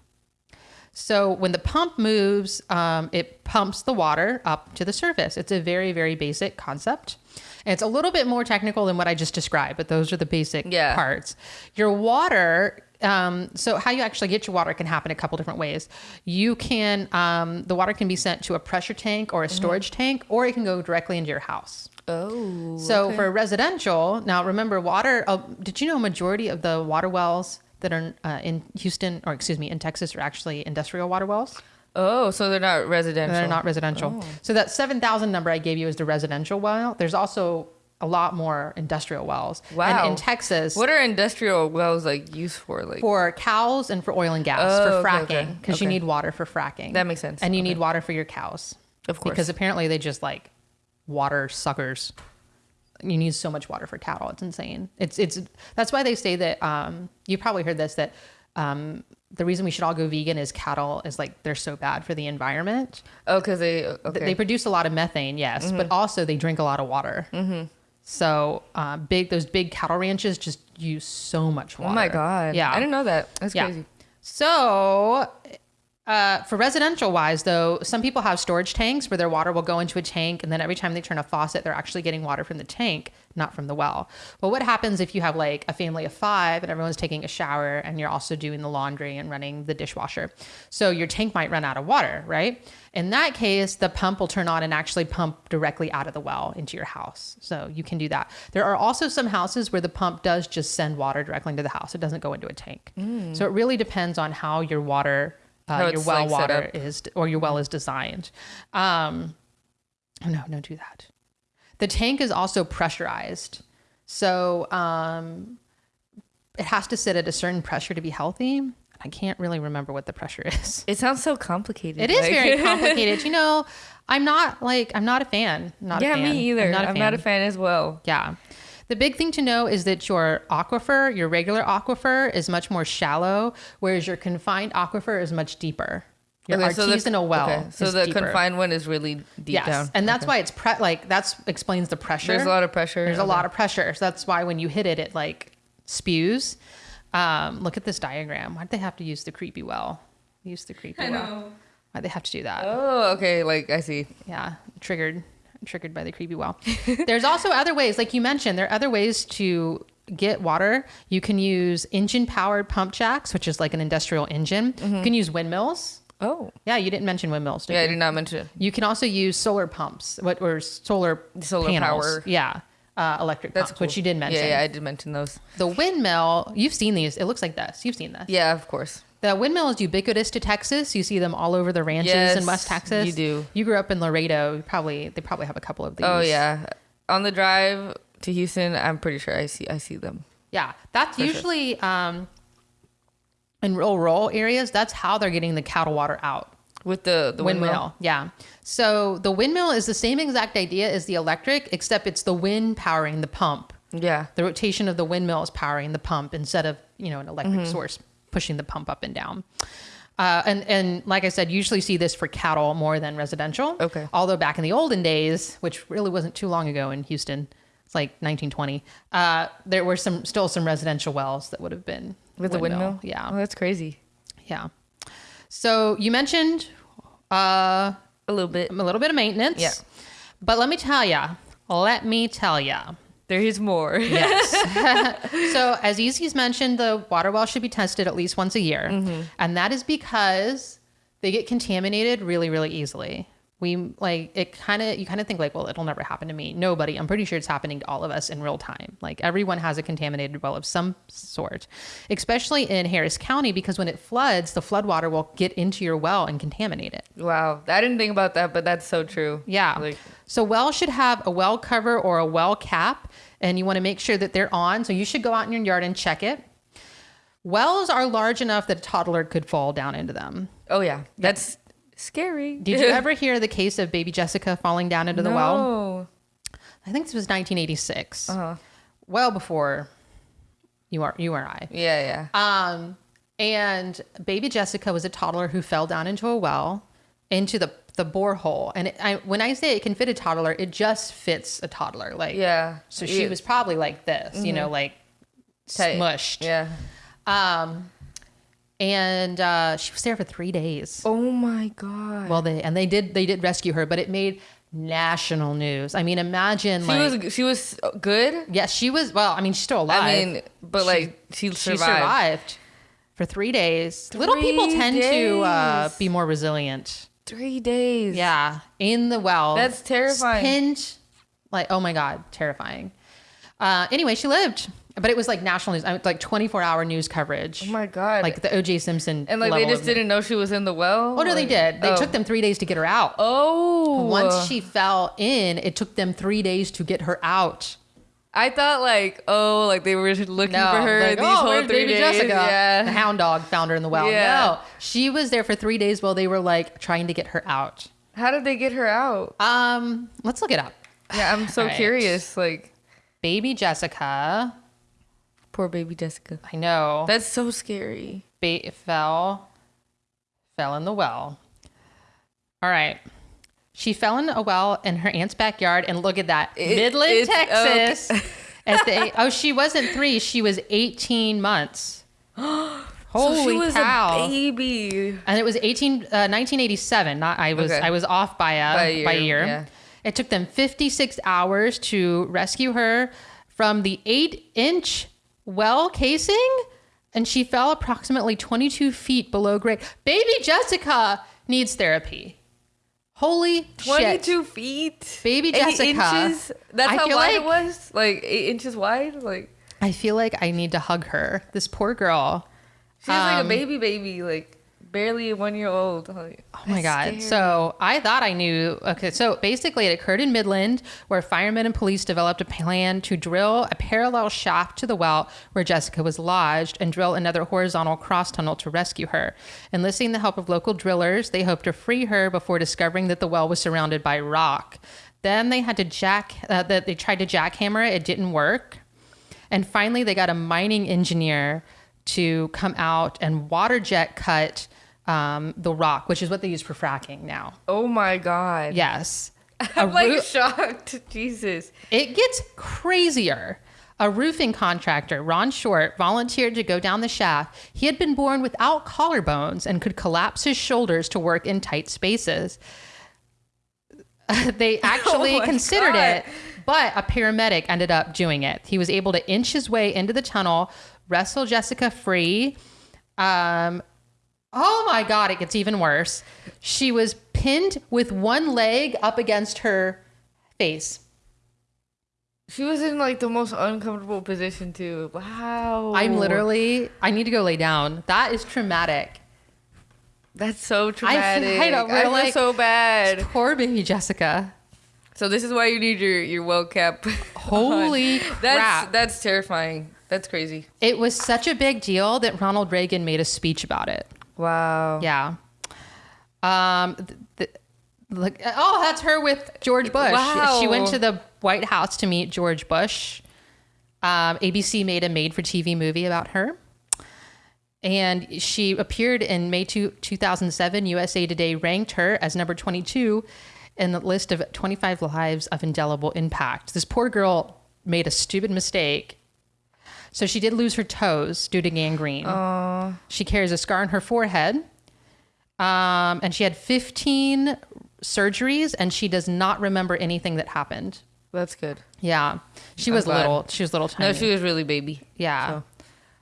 So when the pump moves, um, it pumps the water up to the surface. It's a very, very basic concept. And it's a little bit more technical than what I just described, but those are the basic Yeah. parts. Your water, um, so how you actually get your water can happen a couple different ways. You can, um, the water can be sent to a pressure tank or a storage tank, or it can go directly into your house. Oh. So for residential, now remember water. Uh, did you know a majority of the water wells that are uh, in Houston, or excuse me, in Texas, are actually industrial water wells? Oh, so they're not residential. They're not residential. So that 7,000 number I gave you is the residential well. There's also a lot more industrial wells. Wow. And in Texas, What are industrial wells like used for? Like for cows and for oil and gas Oh, for okay, fracking okay, because you need water for fracking. That makes sense. And you Okay. need water for your cows. Of course. Because apparently they just like water suckers. You need so much water for cattle. It's insane. It's it's that's why they say that um you probably heard this that um the reason we should all go vegan is cattle is like they're so bad for the environment. oh, because they okay. They produce a lot of methane, yes, Mm-hmm. but also they drink a lot of water. Mm-hmm. So uh, big those big cattle ranches just use so much water. oh my god. Yeah, I didn't know that. That's yeah. crazy. So, uh, for residential wise, though, some people have storage tanks where their water will go into a tank, and then every time they turn a faucet, they're actually getting water from the tank, not from the well. But what happens if you have like a family of five and everyone's taking a shower and you're also doing the laundry and running the dishwasher? So, your tank might run out of water, right? In that case, the pump will turn on and actually pump directly out of the well into your house. So, you can do that. There are also some houses where the pump does just send water directly into the house, it doesn't go into a tank. So, it really depends on how your water uh, your well like, water is or your well is designed. Um, oh no, don't do that. The tank is also pressurized, so um, it has to sit at a certain pressure to be healthy. I can't really remember what the pressure is. It sounds so complicated. It is like- very complicated. you know, I'm not like I'm not a fan. Not yeah, a fan. me either. I'm not a I'm not a fan as well. Yeah. The big thing to know is that your aquifer, your regular aquifer, is much more shallow, whereas your confined aquifer is much deeper. Your Okay, so the- artisanal well. okay, So is the deeper. confined one is really deep yes, down. and that's Okay. why it's pre- like that's explains the pressure. There's a lot of pressure. There's a Okay. lot of pressure. So that's why when you hit it, it like spews. Um, look at this diagram. Why'd they have to use the creepy well? Use the creepy well. Why'd they have to do that? Oh, okay. Like I see. yeah triggered triggered by the creepy well there's also other ways like you mentioned there are other ways to get water you can use engine powered pump jacks which is like an industrial engine you can use windmills Oh, yeah you didn't mention windmills did yeah. I did not mention it. you can also use solar pumps what or solar Solar panels. power. yeah uh, electric That's pumps which you did mention Yeah, yeah. I did mention those. the windmill you've seen these it looks like this you've seen this Yeah, of course. The windmill is ubiquitous to Texas. You see them all over the ranches Yes, in West Texas. you do. You grew up in Laredo. You probably they probably have a couple of these. Oh yeah. On the drive to Houston, I'm pretty sure I see I see them. Yeah, that's sure. usually um, in rural rural areas. That's how they're getting the cattle water out. With the the windmill. windmill. Yeah. So the windmill is the same exact idea as the electric, except it's the wind powering the pump. Yeah. The rotation of the windmill is powering the pump instead of you know an electric Mm-hmm. source pushing the pump up and down. Uh, and and like I said, usually see this for cattle more than residential. Okay. Although back in the olden days, which really wasn't too long ago in Houston, it's like 1920. Uh, there were some still some residential wells that would have been With the windmill. Yeah. Oh, that's crazy. Yeah. So you mentioned uh, A little bit. a little bit of maintenance. Yeah. But let me tell ya. Let me tell ya. There is more. Yes. so as Easy's mentioned, the water well should be tested at least once a year, Mm-hmm. and that is because they get contaminated really, really easily. We like it kind of you kind of think like, well, it'll never happen to me. Nobody. I'm pretty sure it's happening to all of us in real time. Like everyone has a contaminated well of some sort, especially in Harris County because when it floods, the flood water will get into your well and contaminate it. Wow. I didn't think about that, but that's so true. Yeah. Like so wells should have a well cover or a well cap, and you want to make sure that they're on. So you should go out in your yard and check it. Wells are large enough that a toddler could fall down into them. oh yeah. That's scary. Did you ever hear the case of baby Jessica falling down into the well? No. I think this was 1986. Uh-huh. Well before you are you or I. Yeah, yeah. Um, and baby Jessica was a toddler who fell down into a well, into the the borehole. And it, I, when I say it can fit a toddler, it just fits a toddler. Like yeah. So she Yeah. was probably like this, you know, like Tight. smushed. Yeah. Um, and uh, she was there for three days. Oh my god. Well, they and they did they did rescue her, but it made national news. I mean, imagine she like was she was good. yes, she was. Well, I mean, she's still alive. I mean, but like she, she survived. survived for three days. Little people Three tend to uh, be more resilient. Three days. Yeah, in the well. That's terrifying. Pinned, like oh my god, terrifying. Uh, anyway, she lived, but it was like national news, uh, like 24 hour news coverage. Oh my god. like the OJ Simpson. and like they just didn't know she was in the well. Oh no, they Like- did. They oh. took them three days to get her out. Oh. Once she fell in, it took them three days to get her out. I thought like oh like they were looking No, for her like, these oh, whole three baby days. Jessica? The hound dog found her in the well. Yeah. No, she was there for three days while they were like trying to get her out. How did they get her out? Um, let's look it up. Yeah, I'm so Alright. curious. Like Baby Jessica. Poor baby Jessica. I know. That's so scary. ba- fell fell in the well. All right. She fell in a well in her aunt's backyard, and look at that, It- Midland, Texas. At the oh, she wasn't three; she was eighteen months. Holy so she was cow! a baby. and it was 18, uh, 1987. Not I was Okay. I was off by a By a by a year, year. yeah. It took them 56 hours to rescue her from the eight inch well casing, and she fell approximately 22 feet below grade. Baby Jessica needs therapy. Holy shit. 22 feet. Baby Jessica. inches. That's I how wide it was. Like eight inches wide. Like I feel like I need to hug her. This poor girl. she's like Um, a baby, baby. Like barely a one year old. Like, Oh my God. So I thought I knew. Okay. So basically, it occurred in Midland where firemen and police developed a plan to drill a parallel shaft to the well where Jessica was lodged and drill another horizontal cross tunnel to rescue her. Enlisting the help of local drillers, they hoped to free her before discovering that the well was surrounded by rock. Then they had to jack, uh, that they tried to jackhammer it. It didn't work. And finally, they got a mining engineer to come out and water jet cut um, the rock, which is what they use for fracking now. oh my god. Yes. I'm like roo- shocked. Jesus. it gets crazier. A roofing contractor, Ron Short, volunteered to go down the shaft. He had been born without collarbones and could collapse his shoulders to work in tight spaces. they actually Oh considered God. it, but a paramedic ended up doing it. He was able to inch his way into the tunnel, wrestle Jessica free. Um, oh my God, it gets even worse. She was pinned with one leg up against her face. She was in like the most uncomfortable position too. Wow. I'm literally, I need to go lay down. That is traumatic. That's so traumatic. I know, we're I feel like- so bad. Poor baby Jessica. So this is why you need your your well cap. Holy That's crap. that's terrifying. That's crazy. It was such a big deal that Ronald Reagan made a speech about it. Wow. Yeah. Um. th-. Oh, that's her with George Bush. Wow. She went to the White House to meet George Bush. Um, ABC made a made-for-TV movie about her, and she appeared in May two, 2007. USA Today ranked her as number 22 in the list of 25 lives of indelible impact. This poor girl made a stupid mistake. So she did lose her toes due to gangrene. She carries a scar on her forehead. Um, and she had 15 surgeries and she does not remember anything that happened. That's good. Yeah. She was glad. little. She was little tiny. No, she was really baby. yeah. so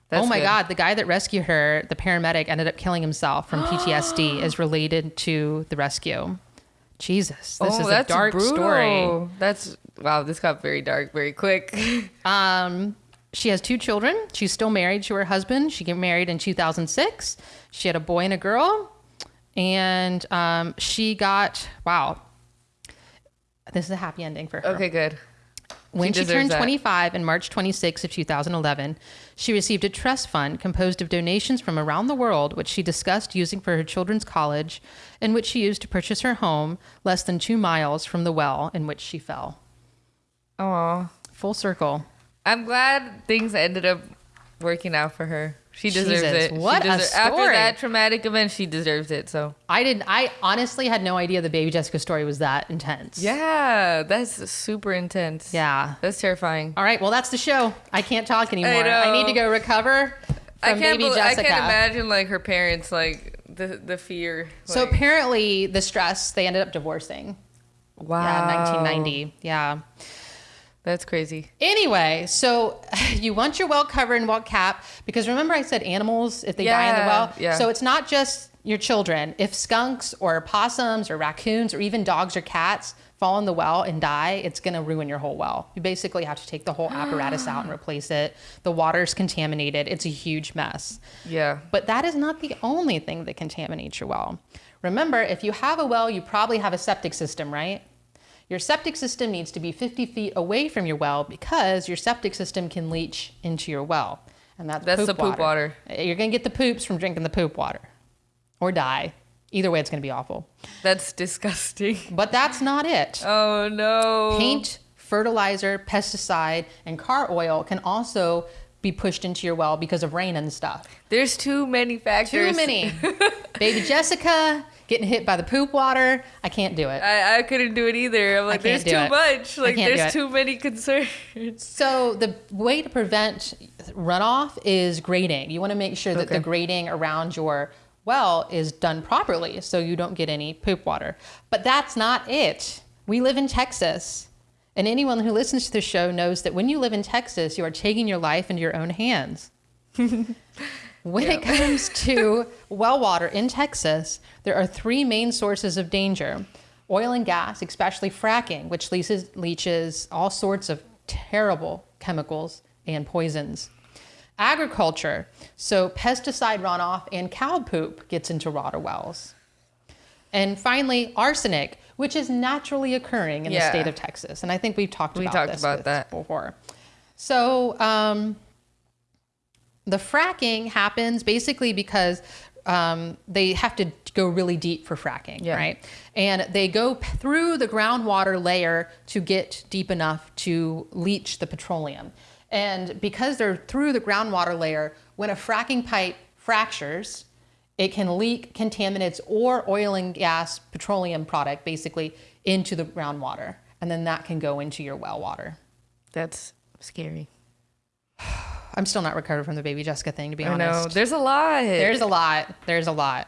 That's oh my good. God. The guy that rescued her, the paramedic, ended up killing himself from PTSD, is related to the rescue. Jesus. This oh, is a dark brutal. story. That's wow. This got very dark very quick. Um, she has two children. She's still married to her husband. She got married in 2006. She had a boy and a girl. And um, she got, wow, this is a happy ending for her. okay, good. When she, deserves turned that. 25 in March 26 of 2011, she received a trust fund composed of donations from around the world, which she discussed using for her children's college, and which she used to purchase her home less than two miles from the well in which she fell. Oh, Full circle. I'm glad things ended up working out for her. She deserves Jesus, it. She what a deser- After that traumatic event, she deserves it. So I didn't. I honestly had no idea the baby Jessica story was that intense. yeah, that's super intense. Yeah. that's terrifying. All right. Well, that's the show. I can't talk anymore. I I, need to go recover from I can't. baby bel- I can't imagine like her parents like the the fear. So apparently, the stress. They ended up divorcing. wow, Yeah, 1990. Yeah. That's crazy. Anyway, so you want your well cover and well cap because remember I said animals if they die in the well. yeah. So it's not just your children. If skunks or possums or raccoons or even dogs or cats fall in the well and die, it's going to ruin your whole well. You basically have to take the whole apparatus out and replace it. The water's contaminated. It's a huge mess. Yeah. But that is not the only thing that contaminates your well. Remember, if you have a well, you probably have a septic system, right? Your septic system needs to be 50 feet away from your well because your septic system can leach into your well. And that's, That's the poop water. You're going to get the poops from drinking the poop water or die. Either way, it's going to be awful. That's disgusting. But that's not it. Oh no. Paint, fertilizer, pesticide, and car oil can also be pushed into your well because of rain and stuff. There's too many factors. Too many. Baby Jessica getting hit by the poop water. I can't do it. I, I couldn't do it either. I'm like, there's too it. much. Like, there's too many concerns. So the way to prevent runoff is grading. You want to make sure that the grading around your well is done properly so you don't get any poop water. But that's not it. We live in Texas. And anyone who listens to the show knows that when you live in Texas, you are taking your life into your own hands. when it comes to well water in Texas, there are three main sources of danger oil and gas, especially fracking, which leaches, leaches all sorts of terrible chemicals and poisons. Agriculture, so pesticide runoff and cow poop gets into water wells. And finally, arsenic, which is naturally occurring in the state of Texas. And I think we've talked We about talked about that. before. So, um, the fracking happens basically because um, they have to go really deep for fracking, Yeah. right? And they go through the groundwater layer to get deep enough to leach the petroleum. And because they're through the groundwater layer, when a fracking pipe fractures, it can leak contaminants or oil and gas petroleum product basically into the groundwater. And then that can go into your well water. That's scary. I'm still not recovered from the baby Jessica thing, to be I honest. know. There's a lot. There's a lot. There's a lot.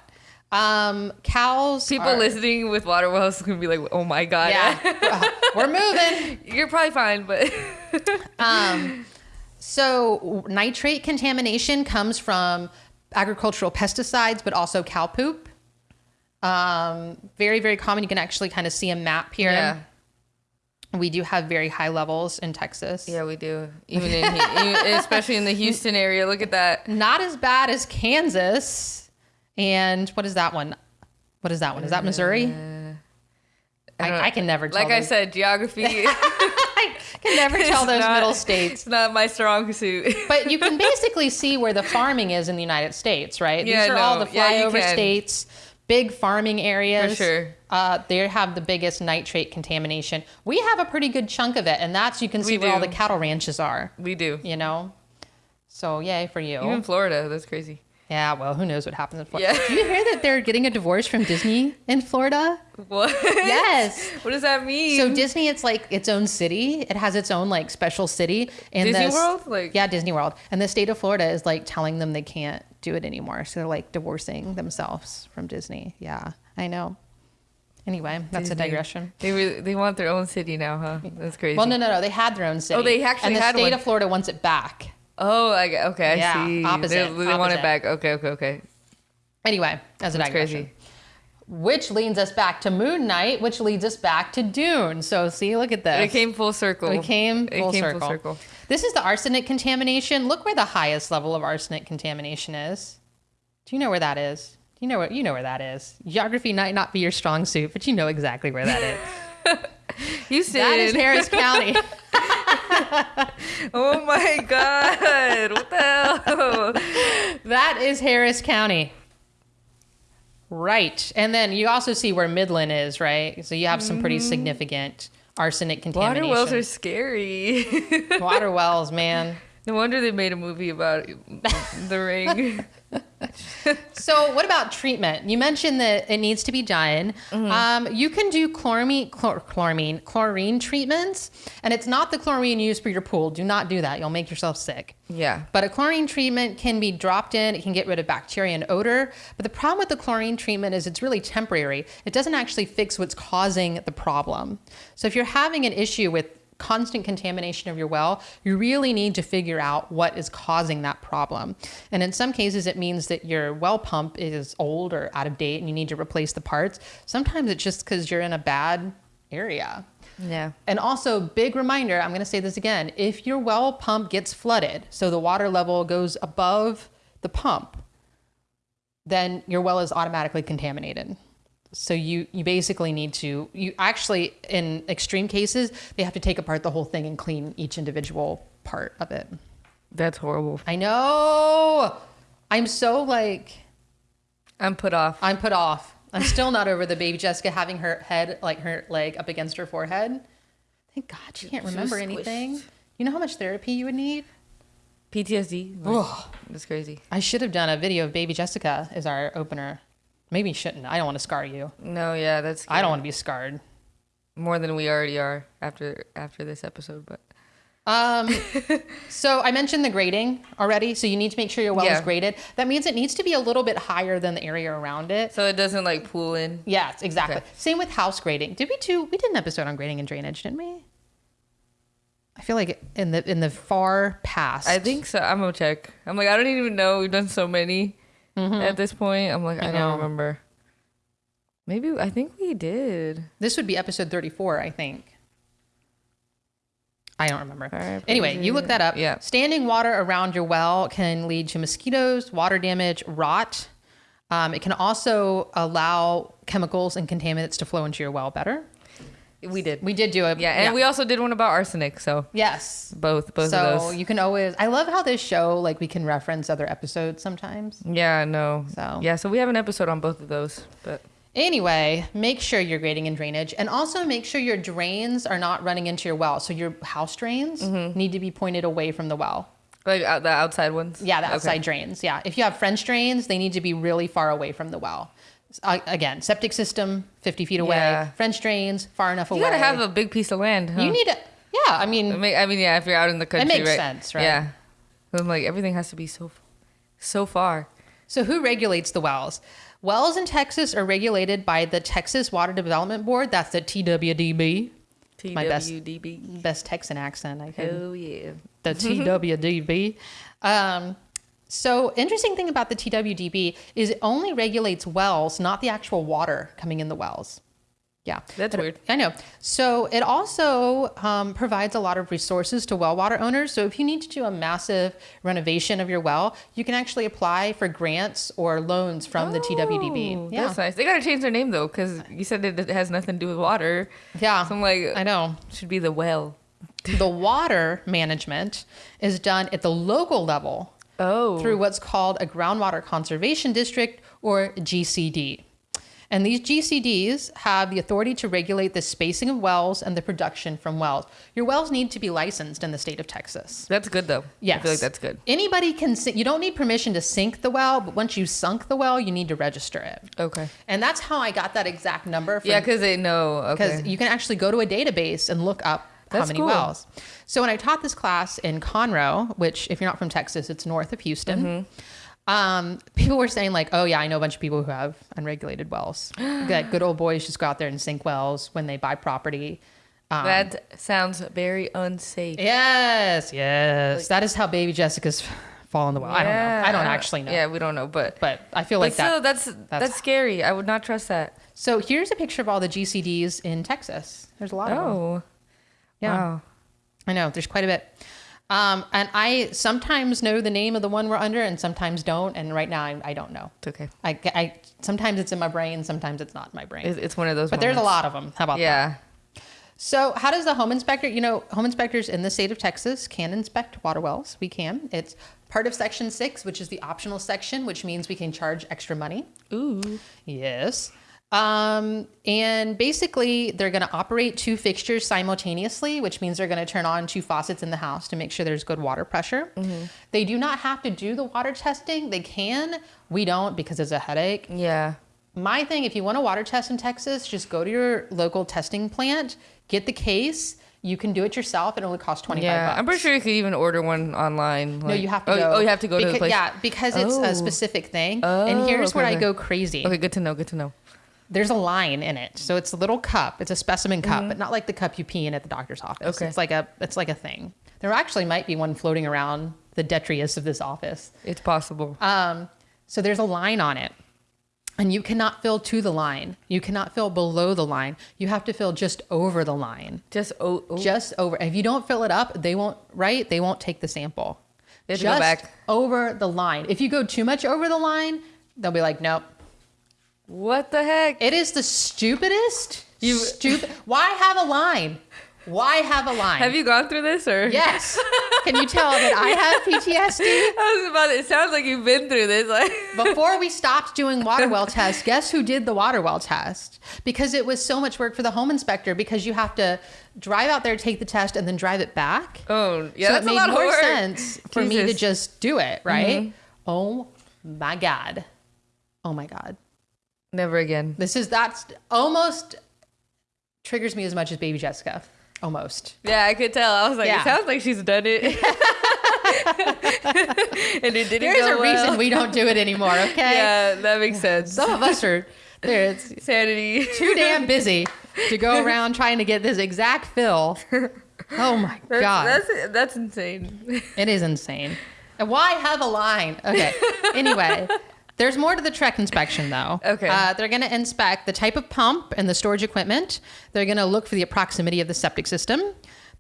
Um, cows. People are- listening with water wells gonna be like, "Oh my god, Yeah, we're moving. you're probably fine." But um, So nitrate contamination comes from agricultural pesticides, but also cow poop. Um, very, very common. You can actually kind of see a map here. yeah, We do have very high levels in Texas. yeah, we do. Even in, even- especially in the Houston area. Look at that. Not as bad as Kansas. And what is that one? What is that one? Is that Missouri? Uh, I, don't- I can never tell. Like I said, geography. I can never tell those not- middle states. It's not my strong suit. But you can basically see where the farming is in the United States, right? Yeah, These are all no, the yeah, you flyover can. states, big farming areas. For sure. Uh, they have the biggest nitrate contamination. We have a pretty good chunk of it, and that's you can see where all the cattle ranches are. we do. You know, so yay for you. Even Florida, that's crazy. Yeah, well, who knows what happens in Florida? Yeah. Do you hear that they're getting a divorce from Disney in Florida? What? Yes. what does that mean? So Disney, it's like its own city. It has its own like special city. And Disney World? Like- yeah, Disney World. And the state of Florida is like telling them they can't do it anymore. So they're like divorcing themselves from Disney. Yeah, I know. Anyway, that's a digression. They really, they want their own city now, huh? That's crazy. Well, no, no, no. They had their own city. Oh, they actually and the had state one. of Florida wants it back. Oh, I, okay, I Yeah, see. opposite, They, they want it back. Okay, okay, okay. Anyway, that's a That's digression. crazy. Which leads us back to Moon Knight, which leads us back to Dune. So see, look at this. It came full circle. We came It came circle. full circle. This is the arsenic contamination. Look where the highest level of arsenic contamination is. Do you know where that is? Do you know where you know where that is. Geography might not be your strong suit, but you know exactly where that is. Houston. that is Harris County. oh my god! What the hell? that is Harris County. Right. And then you also see where Midland is, right? So you have some pretty significant arsenic Mm-hmm. Water wells are scary. Water wells, man. no wonder they made a movie about the ring. So, what about treatment? You mentioned that it needs to be done. Mm-hmm. Um, you can do chloramine, chlor- chloramine, chlorine treatments, and it's not the chlorine used for your pool. Do not do that; you'll make yourself sick. Yeah. But a chlorine treatment can be dropped in. It can get rid of bacteria and odor. But the problem with the chlorine treatment is it's really temporary. It doesn't actually fix what's causing the problem. So if you're having an issue with constant contamination of your well, you really need to figure out what is causing that problem. And in some cases, it means that your well pump is old or out of date and you need to replace the parts. Sometimes it's just because you're in a bad area. Yeah. And also, big reminder I'm going to say this again if your well pump gets flooded, so the water level goes above the pump, then your well is automatically contaminated. So you you basically need to you actually in extreme cases they have to take apart the whole thing and clean each individual part of it. That's horrible. I know. I'm so like I'm put off. I'm put off. I'm still not over the baby Jessica having her head like her leg up against her forehead. Thank God she can't remember anything. You know how much therapy you would need? PTSD. Like, That's crazy. I should have done a video of baby Jessica as our opener. Maybe shouldn't. I don't want to scar you. No, yeah, that's. I don't want to be scarred. more than we already are after after this episode, but Um, so I mentioned the grading already. So you need to make sure your well is graded. That means it needs to be a little bit higher than the area around it. so it doesn't like pool in. Yes, exactly. Okay. Same with house grading. Did we do? We did an episode on grading and drainage, didn't we? I feel like in the in the far past. I think so. I'm gonna check. I'm like, I don't even know. We've done so many at this point. I'm like, I, Mm-hmm. I don't remember. Maybe I think we did. this would be episode thirty-four. I think. I don't remember. Alright, Anyway, you look that up. Yeah. Standing water around your well can lead to mosquitoes, water damage, rot. Um, it can also allow chemicals and contaminants to flow into your well better. We did. We did do it. yeah, and we also did one about arsenic. So yes. both both so of those. you can always. I love how this show like we can reference other episodes sometimes. yeah, no. So- yeah, so we have an episode on both of those, but Anyway, make sure you're grading and drainage, and also make sure your drains are not running into your well. So your house drains Mm-hmm. need to be pointed away from the well. like out, the outside ones. Yeah, the Okay. outside drains. Yeah, if you have French drains, they need to be really far away from the well. Again, septic system 50 feet away. Yeah. French drains far enough You away. You gotta have a big piece of land. Huh? You need it. Yeah, I mean, I mean, yeah, if you're out in the country, makes right? sense, right? Yeah. I'm like everything has to be so, so far. so who regulates the wells? Wells in Texas are regulated by the Texas Water Development Board. That's the TWDB. My best- TWDB. Best Texan accent I could. Hell yeah. the TWDB. Um, so interesting thing about the TWDB is it only regulates wells, not the actual water coming in the wells. Yeah, That's But- weird. I know. So it also um, provides a lot of resources to well water owners. So if you need to do a massive renovation of your well, you can actually apply for grants or loans from the Oh, TWDB. Yeah, That's nice. They gotta change their name though, because you said it it has nothing to do with water. yeah. So I'm like, I know. should be the well. The water management is done at the local level Oh. through what's called a groundwater conservation district or GCD. And these GCDs have the authority to regulate the spacing of wells and the production from wells. Your wells need to be licensed in the state of Texas. That's good though. Yes. I feel like that's good. Anybody can sink, you don't need permission to sink the well, but once you sunk the well, you need to register it. Okay. And that's how I got that exact number. For, Yeah, because they know. because Okay. you can actually go to a database and look up That's many cool. wells. So when I taught this class in Conroe, which if you're not from Texas, it's north of Houston. Mm-hmm. Um, people were saying like, "Oh yeah, I know a bunch of people who have unregulated wells. that good old boys just go out there and sink wells when they buy property." Um, that sounds very unsafe. yes, yes, that is how baby Jessica's fall in the well. I don't know. I don't actually know. Yeah, we don't know, but but I feel but like that. still, that's, that's scary. I would not trust that. So here's a picture of all the GCDs in Texas. There's a lot of them. Yeah. wow. I know there's quite a bit. Um, and I sometimes know the name of the one we're under and sometimes don't. And right now I, I don't know. It's okay. I, I, sometimes it's in my brain, sometimes it's not in my brain. It's, it's one of those. but there's a lot of them. How about that? Yeah. So how does the home inspector, you know, home inspectors in the state of Texas can inspect water wells. We can. It's part of section six, which is the optional section, which means we can charge extra money. Ooh. Yes. Um, and basically, they're going to operate two fixtures simultaneously, which means they're going to turn on two faucets in the house to make sure there's good water pressure. They do not have to do the water testing. They can. We don't because it's a headache. Yeah. My thing, if you want a water test in Texas, just go to your local testing plant, get the case. You can do it yourself. It only costs 25 Yeah. bucks. I'm pretty sure you could even order one online. No, you have to oh, go. Oh, you have to go to the place. Yeah, because it's Oh. a specific thing. Oh, and here's okay, where I go crazy. Okay, good to know. Good to know. There's a line in it. So it's a little cup. It's a specimen cup, but not like the cup you pee in at the doctor's office. Mm-hmm. Okay. It's like a it's like a thing. There actually might be one floating around the detritus of this office. It's possible. Um, so there's a line on it. And you cannot fill to the line. You cannot fill below the line. You have to fill just over the line. Just oh, oh. Just over. If you don't fill it up, they won't, right? They won't take the sample. They just go back. over the line. If you go too much over the line, they'll be like, nope. What the heck? It is the stupidest. You- stupid. Why have a line? Why have a line? Have you gone through this or? Yes. Can you tell that I have PTSD? I was about. It sounds like you've been through this. Like Before we stopped doing water well tests, guess who did the water well test? Because it was so much work for the home inspector because you have to drive out there, take the test, and then drive it back. oh yeah, so that's it made a lot more sense for me to just do it, right? Mm-hmm. Oh my God. Oh my God. Never again. This is that's almost triggers me as much as baby Jessica. Almost. Yeah, I could tell. I was like, Yeah. it sounds like she's done it. and it didn't There's a well. reason we don't do it anymore, okay? Yeah, that makes sense. Some of us are there. It's Sanity. too damn busy to go around trying to get this exact fill. Oh my That's, god, that's that's insane. it is insane. And why have a line? Okay. Anyway, there's more to the Trek inspection though. Okay. Uh, they're going to inspect the type of pump and the storage equipment. They're going to look for the proximity of the septic system.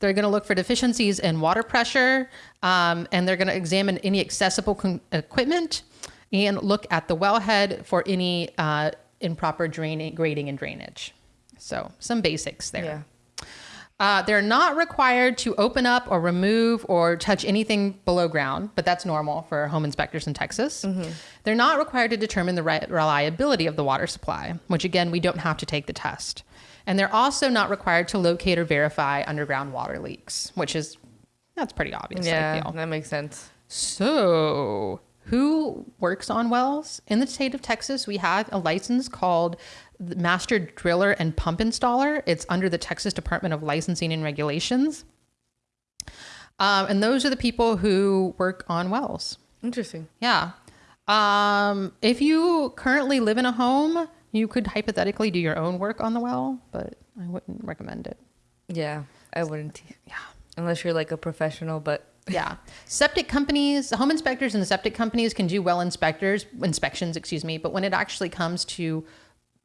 They're going to look for deficiencies in water pressure, um, and they're going to examine any accessible con- equipment and look at the wellhead for any uh, improper draining, grading, and drainage. So some basics there. Yeah. Uh, they're not required to open up or remove or touch anything below ground, but that's normal for home inspectors in Texas. They're not required to determine the ri- reliability of the water supply, which again, we don't have to take the test. And they're also not required to locate or verify underground water leaks, which is, that's pretty obvious, Yeah, that makes sense. So, who works on wells? In the state of Texas, we have a license called Master Driller and Pump Installer. It's under the Texas Department of Licensing and Regulations. Um, and those are the people who work on wells. Interesting. Yeah. Um, if you currently live in a home, you could hypothetically do your own work on the well, but I wouldn't recommend it. Yeah, I wouldn't. Yeah. Unless you're like a professional, but Yeah. Septic companies, home inspectors and the septic companies can do well inspectors inspections, excuse me, but when it actually comes to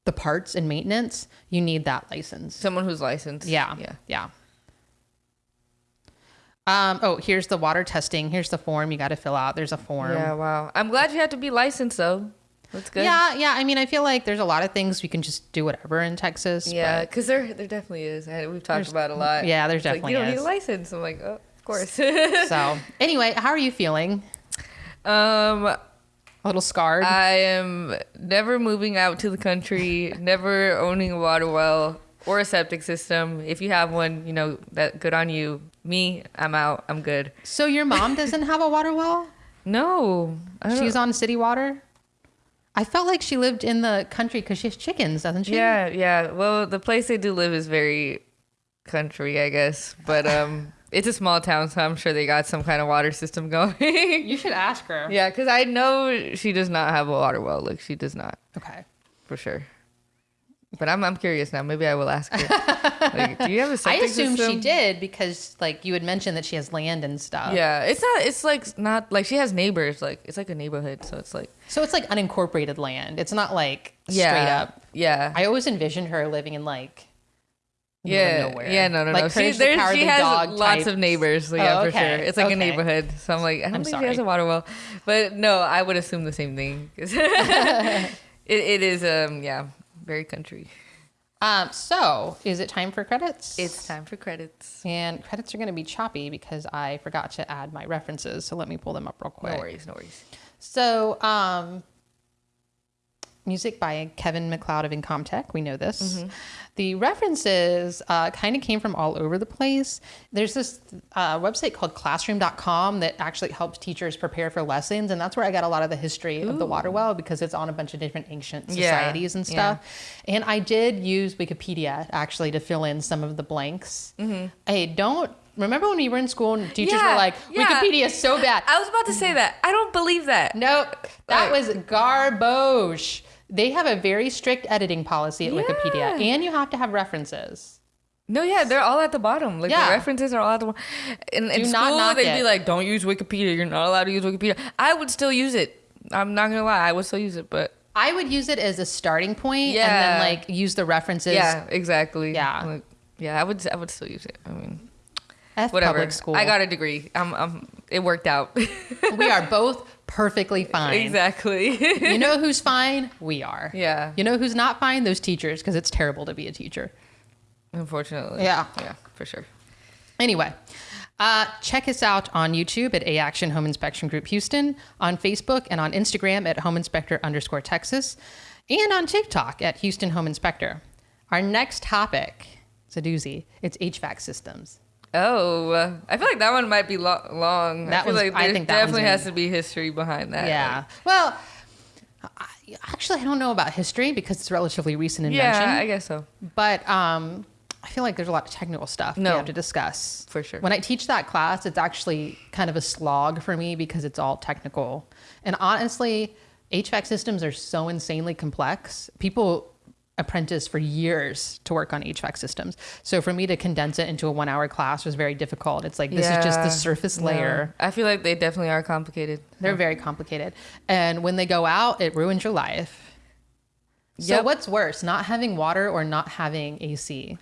the parts and maintenance, you need that license. someone who's licensed. Yeah. Yeah. Yeah. Um, oh, here's the water testing. Here's the form you got to fill out. There's a form. Yeah. Wow. I'm glad you had to be licensed though. That's good. Yeah, yeah. I mean, I feel like there's a lot of things we can just do whatever in Texas. Yeah, because there there definitely is. We've talked about it a lot. yeah, there's It's like, definitely you don't need a license. I'm like, oh, of course. so anyway, how are you feeling? um, A little scarred. I am never moving out to the country. never owning a water well or a septic system. If you have one, you know that good on you. Me, I'm out. I'm good. so your mom doesn't have a water well? No, She's on city water. I felt like she lived in the country because she has chickens, doesn't she? Yeah, yeah. Well, the place they do live is very country, I guess. But um, it's a small town, so I'm sure they got some kind of water system going. You should ask her. yeah, because I know she does not have a water well. Like she does not Okay. for sure. But I'm I'm curious now. Maybe I will ask her. like, do you have a I septic assumed she system? did because like you had mentioned that she has land and stuff. Yeah, it's not. It's like not like she has neighbors. Like it's like a neighborhood, so it's like So it's like unincorporated land. It's not like yeah, straight up. Yeah, I always envisioned her living in like yeah, nowhere. yeah. No, no, like no. She, there's- she has lots type. of neighbors. So yeah, Oh, for sure. It's like okay. a neighborhood. So I'm like, I don't I'm think she has a water well, but no, I would assume the same thing. it, it is um yeah very country. Um, so is it time for credits? It's time for credits. and credits are going to be choppy because I forgot to add my references. So let me pull them up real quick. No worries, no worries. So, um, music by Kevin MacLeod of Incompetech. We know this. The references uh, kind of came from all over the place. There's this uh, website called classroom.com that actually helps teachers prepare for lessons. And that's where I got a lot of the history of the water well because it's on a bunch of different ancient Yeah, societies and stuff. And I did use Wikipedia actually to fill in some of the blanks. Hey, don't. Remember when we were in school and teachers Yeah, were like, yeah. Wikipedia is so bad. I was about to say that. I don't believe that. Nope. That Like- was garbage. They have a very strict editing policy at Wikipedia, and you have to have references. No, yeah, they're all at the bottom. Like Yeah. the references are all at the bottom. In, in not school, they'd it. be like, "Don't use Wikipedia. You're not allowed to use Wikipedia." I would still use it. I'm not gonna lie, I would still use it, but I would use it as a starting point and Yeah. then like use the references. yeah, exactly. Yeah. Like, yeah, I would. I would still use it. I mean, F whatever. public school. I got a degree. I'm. I'm it worked out. we are both perfectly fine. exactly. You know who's fine? We are. yeah. You know who's not fine? Those teachers, because it's terrible to be a teacher. Unfortunately. Yeah. Yeah, for sure. Anyway, uh, check us out on YouTube at A Action Home Inspection Group Houston, on Facebook and on Instagram at Home Inspector underscore Texas, and on TikTok at Houston Home Inspector. Our next topic is a doozy. It's HVAC systems. Oh, I feel like that one might be lo- long. That I feel like I there think definitely has to be history behind that. Yeah. Well, I, actually, I don't know about history because it's a relatively recent invention. yeah, I guess so. but um, I feel like there's a lot of technical stuff we have to discuss. For sure. When I teach that class, it's actually kind of a slog for me because it's all technical. And honestly, HVAC systems are so insanely complex. People apprentice for years to work on HVAC systems. So for me to condense it into a one hour class was very difficult. It's like this is just the Yeah. surface No. layer. I feel like they definitely are complicated. They're very complicated. And when they go out, it ruins your life. So Yep. what's worse, not having water or not having AC?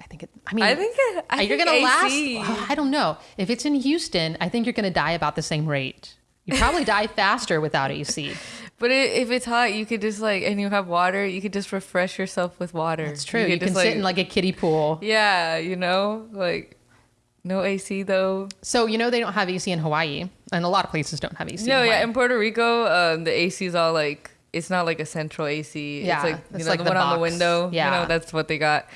I think it. I mean, I think I you're think gonna AC. last. Oh, I don't know. If it's in Houston, I think you're gonna die about the same rate. You probably die faster without AC. But i if it's hot, you could just like, and you have water, you could just refresh yourself with water. It's true. You, could can just, sit in like a kiddie pool. yeah, you know, like no AC though. So you know they don't have AC in Hawaii, and a lot of places don't have AC. No, in yeah, in Puerto Rico, um, the AC is all like it's not like a central AC. Yeah, it's like you know like the, the one on the window. Yeah. you know that's what they got.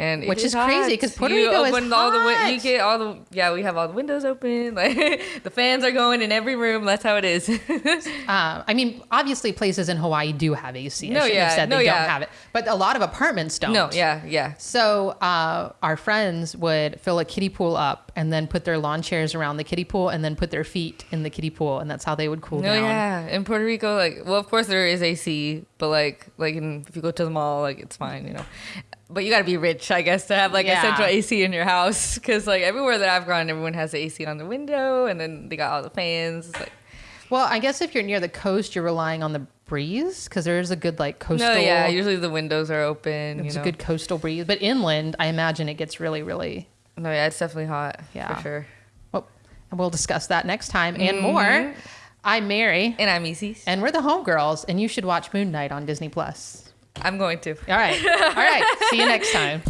And Which is hot. crazy, 'cause Puerto You Rico is all the win- you get all the yeah we have all the windows open like the fans are going in every room. That's how it is. Uh, I mean, obviously, places in Hawaii do have AC. I No, shouldn't yeah, have said no, they yeah. don't have it, but a lot of apartments don't. no, yeah, yeah. So uh, our friends would fill a kiddie pool up and then put their lawn chairs around the kiddie pool and then put their feet in the kiddie pool, and that's how they would cool No, down. yeah. In Puerto Rico, like, well, of course there is AC, but like, like, in, if you go to the mall, like, it's fine, you know. But you got to be rich, I guess, to have like Yeah. a central AC in your house, because like everywhere that I've gone, everyone has the AC on the window, and then they got all the fans. It's like, Well, I guess if you're near the coast, you're relying on the breeze because there is a good like coastal. no, yeah. Usually the windows are open. It's you know. a good coastal breeze, but inland, I imagine it gets really, really. No, yeah, it's definitely hot. Yeah. for sure. Well, and we'll discuss that next time and Mm-hmm. more. I'm Mary, And I'm Isis. and we're the Homegirls, and you should watch Moon Knight on Disney Plus. I'm going to. All right, all right. See you next time.